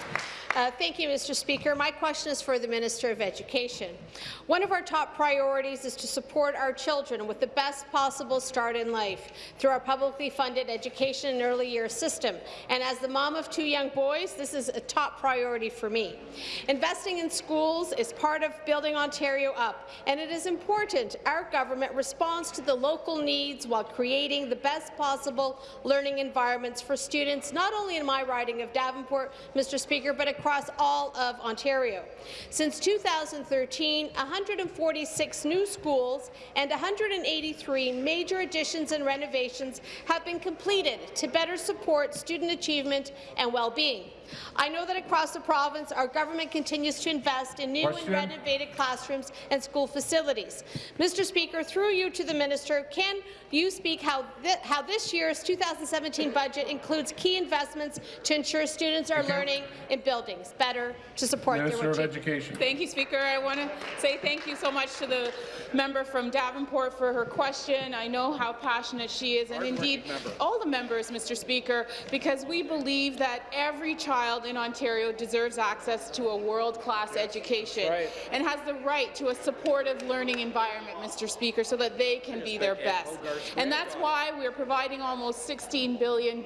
Uh, thank you, Mr. Speaker. My question is for the Minister of Education. One of our top priorities is to support our children with the best possible start in life through our publicly funded education and early years system. And as the mom of two young boys, this is a top priority for me. Investing in schools is part of building Ontario up, and it is important our government responds to the local needs while creating the best possible learning environments for students, not only in my riding of Davenport, Mr. Speaker, but across all of Ontario. Since 2013, 146 new schools and 183 major additions and renovations have been completed to better support student achievement and well-being. I know that across the province, our government continues to invest in new Question. and renovated classrooms and school facilities. Mr. Speaker, through you to the minister, can you speak how, th how this year's 2017 budget includes key investments to ensure students are learning in buildings better to support Minister their of Education. Thank you, Speaker. I want to say thank you so much to the member from Davenport for her question. I know how passionate she is, and indeed all the members, Mr. Speaker, because we believe that every child in Ontario deserves access to a world-class education right. and has the right to a supportive learning environment, Mr. Speaker, so that they can yes, be their best. And that's why we're providing almost $16 billion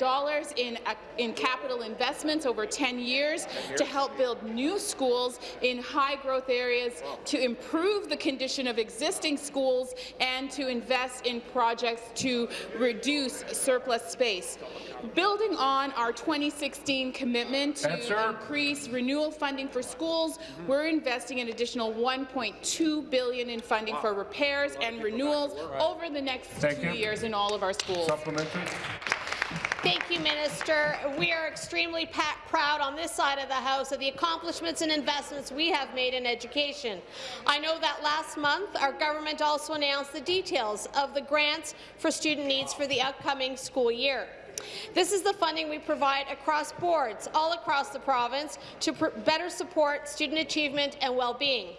in, uh, in capital investments over 10 years to help build new schools in high-growth areas, to improve the condition of existing schools, and to invest in projects to reduce surplus space. Building on our 2016 commitment to Answer. increase renewal funding for schools, we're investing an additional 1.2 billion in funding for repairs and renewals over the next Thank two you. years in all of our schools. Supplementary. Thank you, Minister. We are extremely proud on this side of the House of the accomplishments and investments we have made in education. I know that last month our government also announced the details of the grants for student needs for the upcoming school year. This is the funding we provide across boards all across the province to better support student achievement and well-being.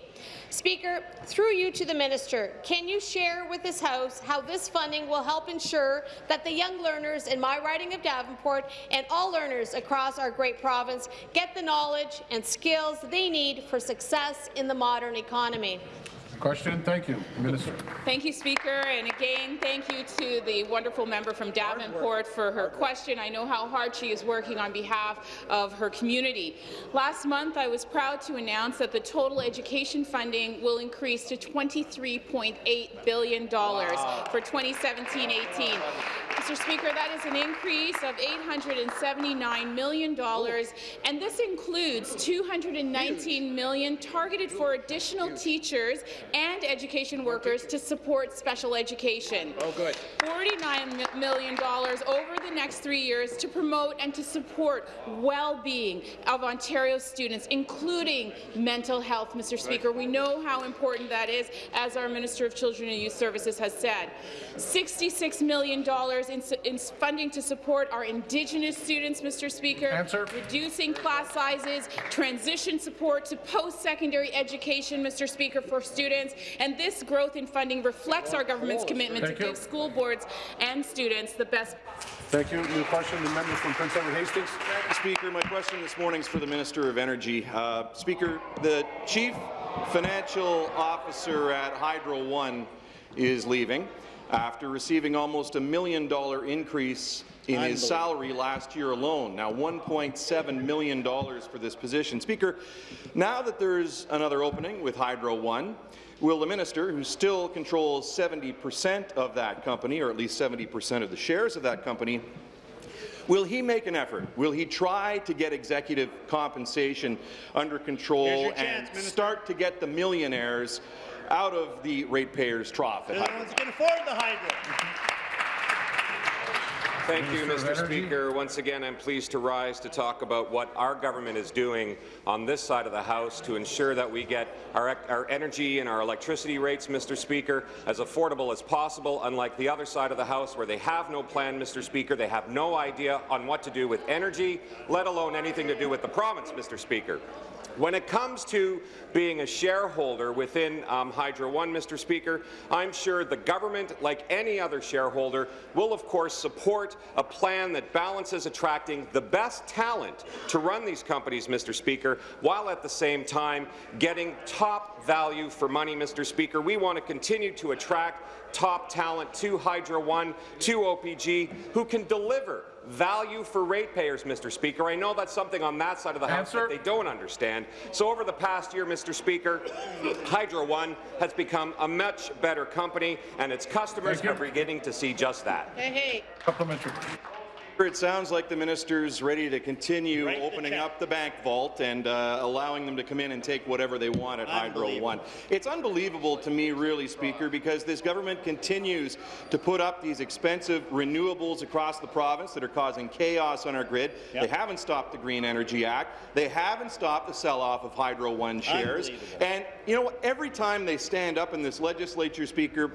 Speaker, through you to the minister, can you share with this House how this funding will help ensure that the young learners in my riding of Davenport and all learners across our great province get the knowledge and skills they need for success in the modern economy? Question. Thank you, Minister. Thank you, Speaker. And again, thank you to the wonderful member from Davenport for her question. I know how hard she is working on behalf of her community. Last month, I was proud to announce that the total education funding will increase to $23.8 billion wow. for 2017-18. Mr. Speaker, that is an increase of $879 million, and this includes 219 million targeted for additional teachers and education workers to support special education. Oh, good. $49 million over the next three years to promote and to support well-being of Ontario students, including mental health, Mr. Speaker. We know how important that is, as our Minister of Children and Youth Services has said. $66 million in, in funding to support our Indigenous students, Mr. Speaker. Answer. Reducing class sizes, transition support to post-secondary education, Mr. Speaker, for students. And this growth in funding reflects our government's commitment Thank to you. give school boards and students the best Thank you. New question, the member from Prince Edward Hastings. Speaker, my question this morning is for the Minister of Energy. Uh, Speaker, the Chief Financial Officer at Hydro One is leaving after receiving almost a million dollar increase in his salary last year alone. Now, $1.7 million for this position. Speaker, now that there's another opening with Hydro One, will the minister, who still controls 70 percent of that company, or at least 70 percent of the shares of that company, Will he make an effort? Will he try to get executive compensation under control chance, and start to get the millionaires out of the ratepayers' trough? They're the ones who can afford the hydro. Thank you, Mr. Speaker. Once again, I'm pleased to rise to talk about what our government is doing on this side of the House to ensure that we get our, our energy and our electricity rates, Mr. Speaker, as affordable as possible, unlike the other side of the House where they have no plan, Mr. Speaker. They have no idea on what to do with energy, let alone anything to do with the province, Mr. Speaker. When it comes to being a shareholder within um, Hydro One, Mr. Speaker, I'm sure the government, like any other shareholder, will of course support a plan that balances attracting the best talent to run these companies, Mr. Speaker, while at the same time getting top value for money, Mr. Speaker. We want to continue to attract top talent to Hydro One, to OPG, who can deliver value for ratepayers, Mr. Speaker. I know that's something on that side of the House that they don't understand. So over the past year, Mr. Speaker, Hydro One has become a much better company, and its customers are beginning to see just that. Hey, hey. Supplementary. It sounds like the minister's ready to continue the opening check. up the bank vault and uh, allowing them to come in and take whatever they want at Hydro One. It's unbelievable to me, really, Speaker, because this government continues to put up these expensive renewables across the province that are causing chaos on our grid. Yep. They haven't stopped the Green Energy Act. They haven't stopped the sell-off of Hydro One shares. And you know? Every time they stand up in this legislature, Speaker,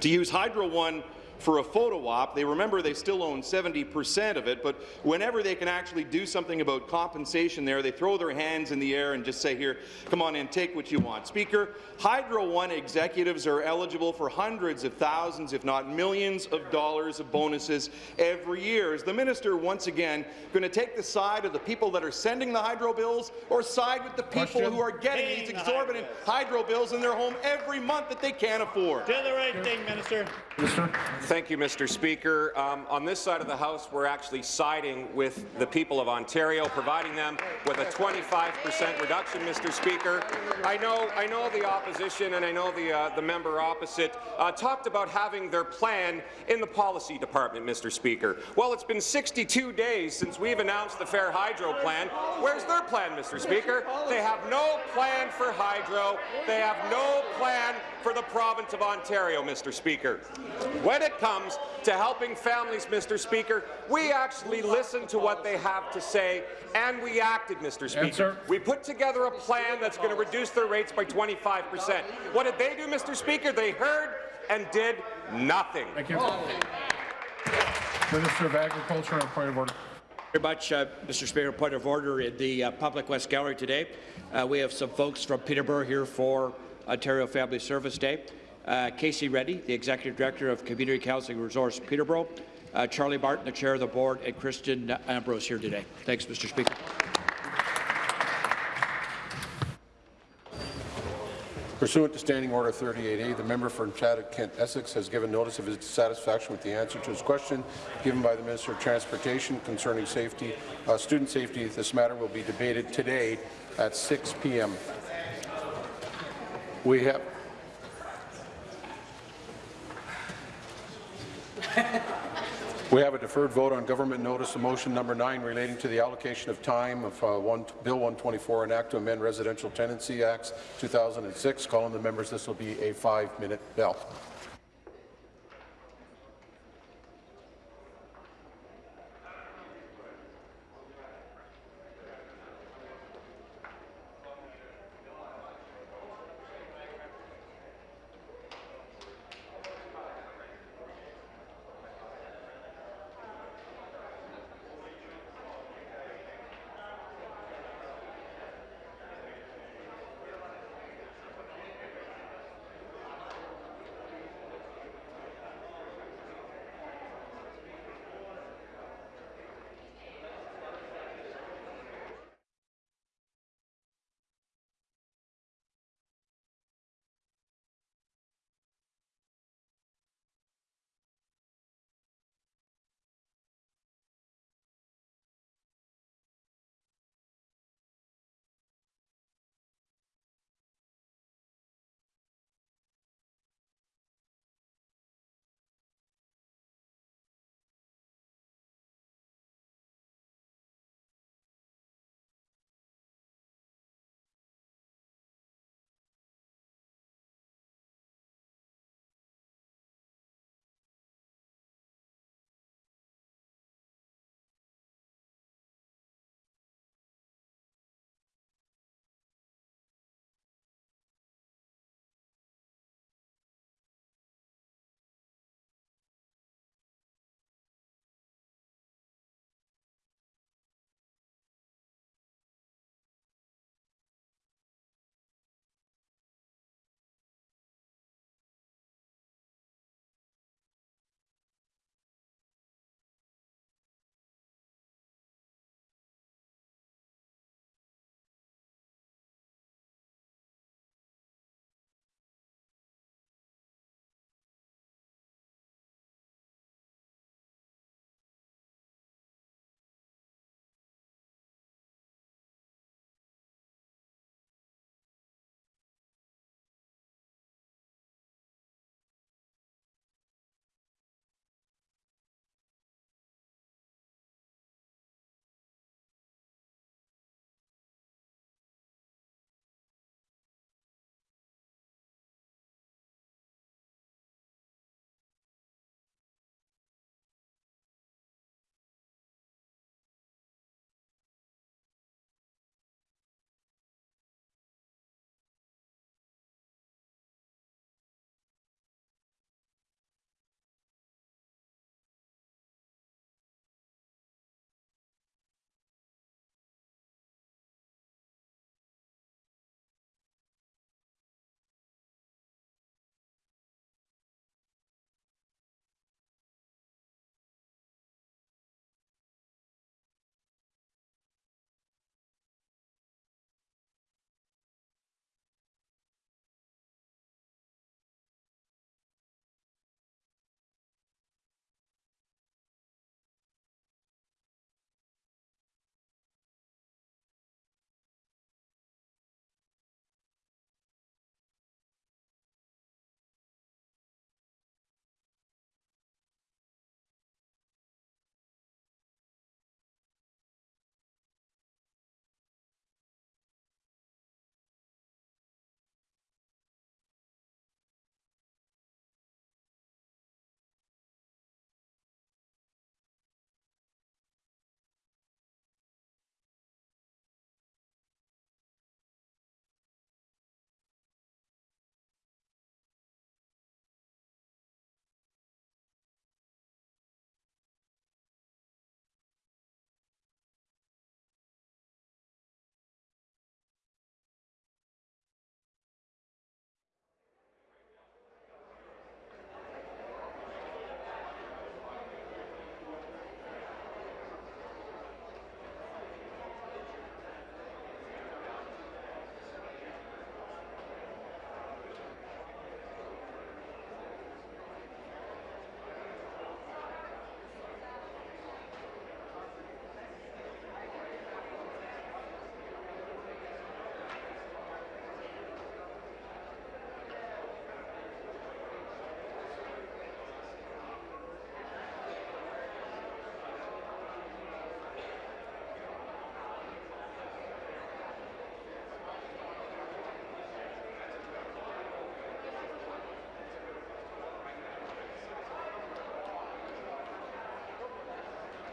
to use Hydro One for a photo op. They remember they still own 70% of it, but whenever they can actually do something about compensation there, they throw their hands in the air and just say, here, come on in, take what you want. Speaker, Hydro One executives are eligible for hundreds of thousands, if not millions of dollars of bonuses every year. Is the minister once again going to take the side of the people that are sending the hydro bills or side with the people Question. who are getting Paying these the exorbitant hydro bills in their home every month that they can't afford? Do the right thing, Minister. Thank you, Mr. Speaker. Um, on this side of the House, we're actually siding with the people of Ontario, providing them with a 25 percent reduction, Mr. Speaker. I know, I know the opposition and I know the, uh, the member opposite uh, talked about having their plan in the policy department, Mr. Speaker. Well, it's been 62 days since we've announced the Fair Hydro plan. Where's their plan, Mr. Speaker? They have no plan for hydro. They have no plan for the province of Ontario, Mr. Speaker. When it comes to helping families, Mr. Speaker, we actually listened to what they have to say and we acted, Mr. Speaker. Answer. We put together a plan that's going to reduce their rates by 25 percent. What did they do, Mr. Speaker? They heard and did nothing. Thank you. Minister of Agriculture on point of order. Very much, uh, Mr. Speaker. Point of order in the uh, Public West Gallery today. Uh, we have some folks from Peterborough here for Ontario Family Service Day. Uh, Casey Reddy, the Executive Director of Community Counseling Resource Peterborough. Uh, Charlie Barton, the Chair of the Board, and Christian Ambrose here today. Thanks, Mr. Speaker. Pursuant to Standing Order 38A, the member from Chatham, Kent, Essex has given notice of his dissatisfaction with the answer to his question given by the Minister of Transportation concerning safety, uh, student safety. This matter will be debated today at 6 p.m. We have We have a deferred vote on government notice of motion number 9 relating to the allocation of time of uh, one, Bill 124, an act to amend Residential Tenancy Acts 2006. Calling the members, this will be a five-minute bell.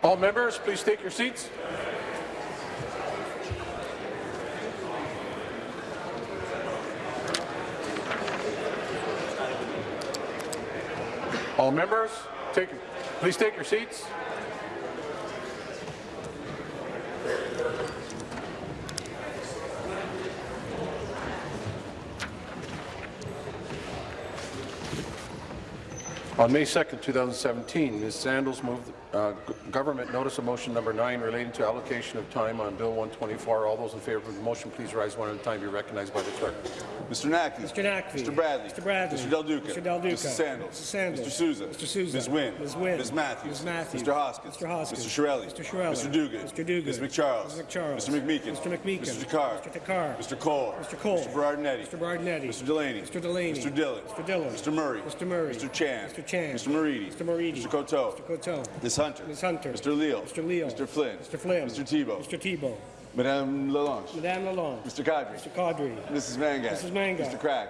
All members, please take your seats. All members, take, please take your seats. On May 2nd, 2017, Ms. Sandals moved uh, government notice of motion number nine relating to allocation of time on Bill 124. All those in favour of the motion, please rise one at a time. Be recognized by the clerk. Mr. Naqvi. Mr. Naqvi. Mr. Bradley. Mr. Bradley. Mr. Del Duca. Mr. Del Duca. Mrs. Sandals. Mrs. Sandals. Mr. Sousa. Mr. Sousa. Ms. Wynne. Ms. Wynne. Ms. Matthews. Ms. Matthews. Mr. Hoskins. Mr. Hoskins. Mr. Chiarelli. Mr. Chiarelli. Mr. Duguid. Mr. Duguid. Ms. McCharles. Ms. McCharles. Mr. McMeekin. Mr. McMeekin. Mr. Takhar. Mr. Takhar. Mr. Colle. Mr. Colle. Mr. Berardinetti. Mr. Berardinetti. Mr. Delaney. Mr. Delaney. Mr. Dhillon. Mr. Dhillon. Mr. Murray. Mr. Murray. Mr. Chan. Mr. Chan. Mr. Moridi. Mr. Moridi. Mr. Coteau. Mr. Coteau. Ms. Hunter. Ms. Hunter. Mr. Leal. Mr. Leal. Mr. Flynn. Mr. Flynn. Mr. Thibeault. Mr. Thibeault. Madame Lalonde. Madame Lalonde. Mr. Qaadri. Mr. Qaadri. Mrs. Mangat. Mrs. Mangat. Mr. Crack.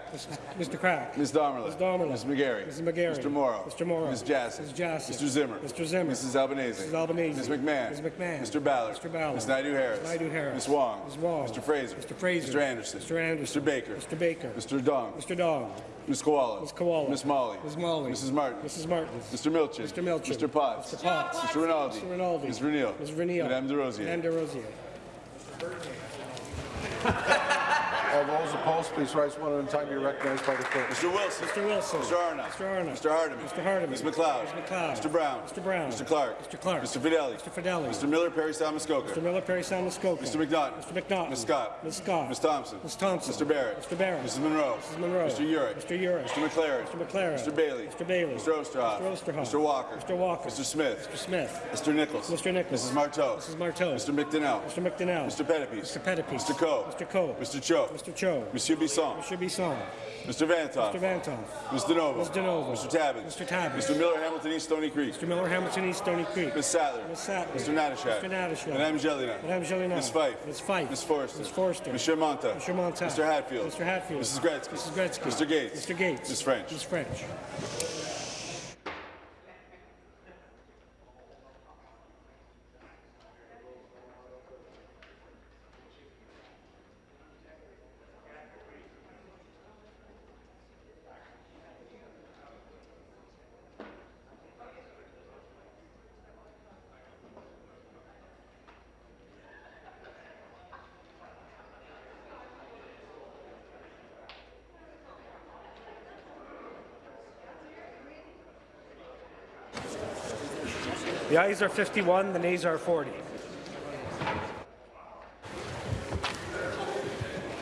Mr. Crack. Ms. Damerla. Ms. Damerla. Ms. McGarry. Mrs. McGarry. Mr. Mauro. Mr. Mauro. Ms. Jaczek. Ms. Jaczek. Mr. Zimmer. Mr. Zimmer. Mrs. Albanese. Mrs. Albanese. Ms. McMahon. Ms. McMahon. Mr. Ballard. Mr. Ballard. Ms. Naidoo-Harris. Naidoo-Harris. Ms. Wong. Ms. Wong. Mr. Fraser. Mr. Fraser. Mr. Anderson. Mr. Anderson. Mr. Baker. Mr. Baker. Mr. Dong. Mr. Dong. Ms. Kiwala. Ms. Kiwala. Miss Malhi. Ms. Malhi. Mrs. Martin. Mrs. Martin. Mr. Milczyn. Mr. Milczyn. Mr. Potts. Mr. Potts. Mr. Rinaldi. Mr. Rinaldi. Ms. Reneel. Ms. Reneel. Madame Des Rosiers. Madame De Rosier. All those opposed, please rise one at a time. Be recognized by the clerk. Mr. Wilson. Mr. Wilson. Mr. Arnott. Mr. Arnott. Mr. Hardeman. Mr. Hardeman. Ms. MacLeod. Ms. MacLeod. Mr. Brown. Mr. Brown. Mr. Clark. Mr. Clark. Mr. Fedeli. Mr. Fedeli. Mr. Miller, Parry, Muskoka. Mr. Miller, Parry Sound, Muskoka. Mr. McNaughton. Mr. McNaughton. Ms. Scott. Ms. Scott. Ms. Thompson. Ms. Thompson. Mr. Barrett. Mr. Barrett. Mrs. Munro. Mrs. Munro. Mr. Yurek. Mr. Yurek. Mr. MacLaren. Mr. MacLaren. Mr. Bailey. Mr. Bailey. Mr. Oosterhoff. Mr. Oosterhoff. Mr. Walker. Mr. Walker. Mr. Smith. Mr. Smith. Mr. Nicholls. Mr. Nicholls. Mrs. Martow. Mrs. Martow. Mr. McDonell. Mr. McDonell. Mr. Pettapiece. Mr. Pettapiece. Mr. Coe. Mr. Coe. Mr. Cho. Mr. Cho. Monsieur Bisson. Mr. Bisson. Mr. Vanthof. Mr. Vanthof. Ms. DiNovo. Ms. DiNovo. Mr. Tabuns. Mr. Tabuns. Mr. Miller, Hamilton East, Stoney Creek. Mr. Miller, Hamilton East, Stoney Creek. Ms. Sattler. Ms. Sattler. Mr. Natyshak. Mr. Natyshak. Madame Gélinas. Madame Gélinas. Ms. Fife. Ms. Fife. Ms. Forster. Ms. Forster. Monsieur Mantha. Mr. Mantha. Mr. Hatfield. Mr. Hatfield. Mrs. Gretzky. Mrs. Gretzky. Mr. Gates. Mr. Gates. Ms. French. Ms. French. The ayes are 51, the nays are 40.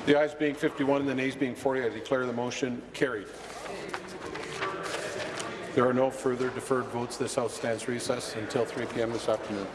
The ayes being 51 and the nays being 40, I declare the motion carried. There are no further deferred votes. This House stands recessed until 3 p.m. this afternoon.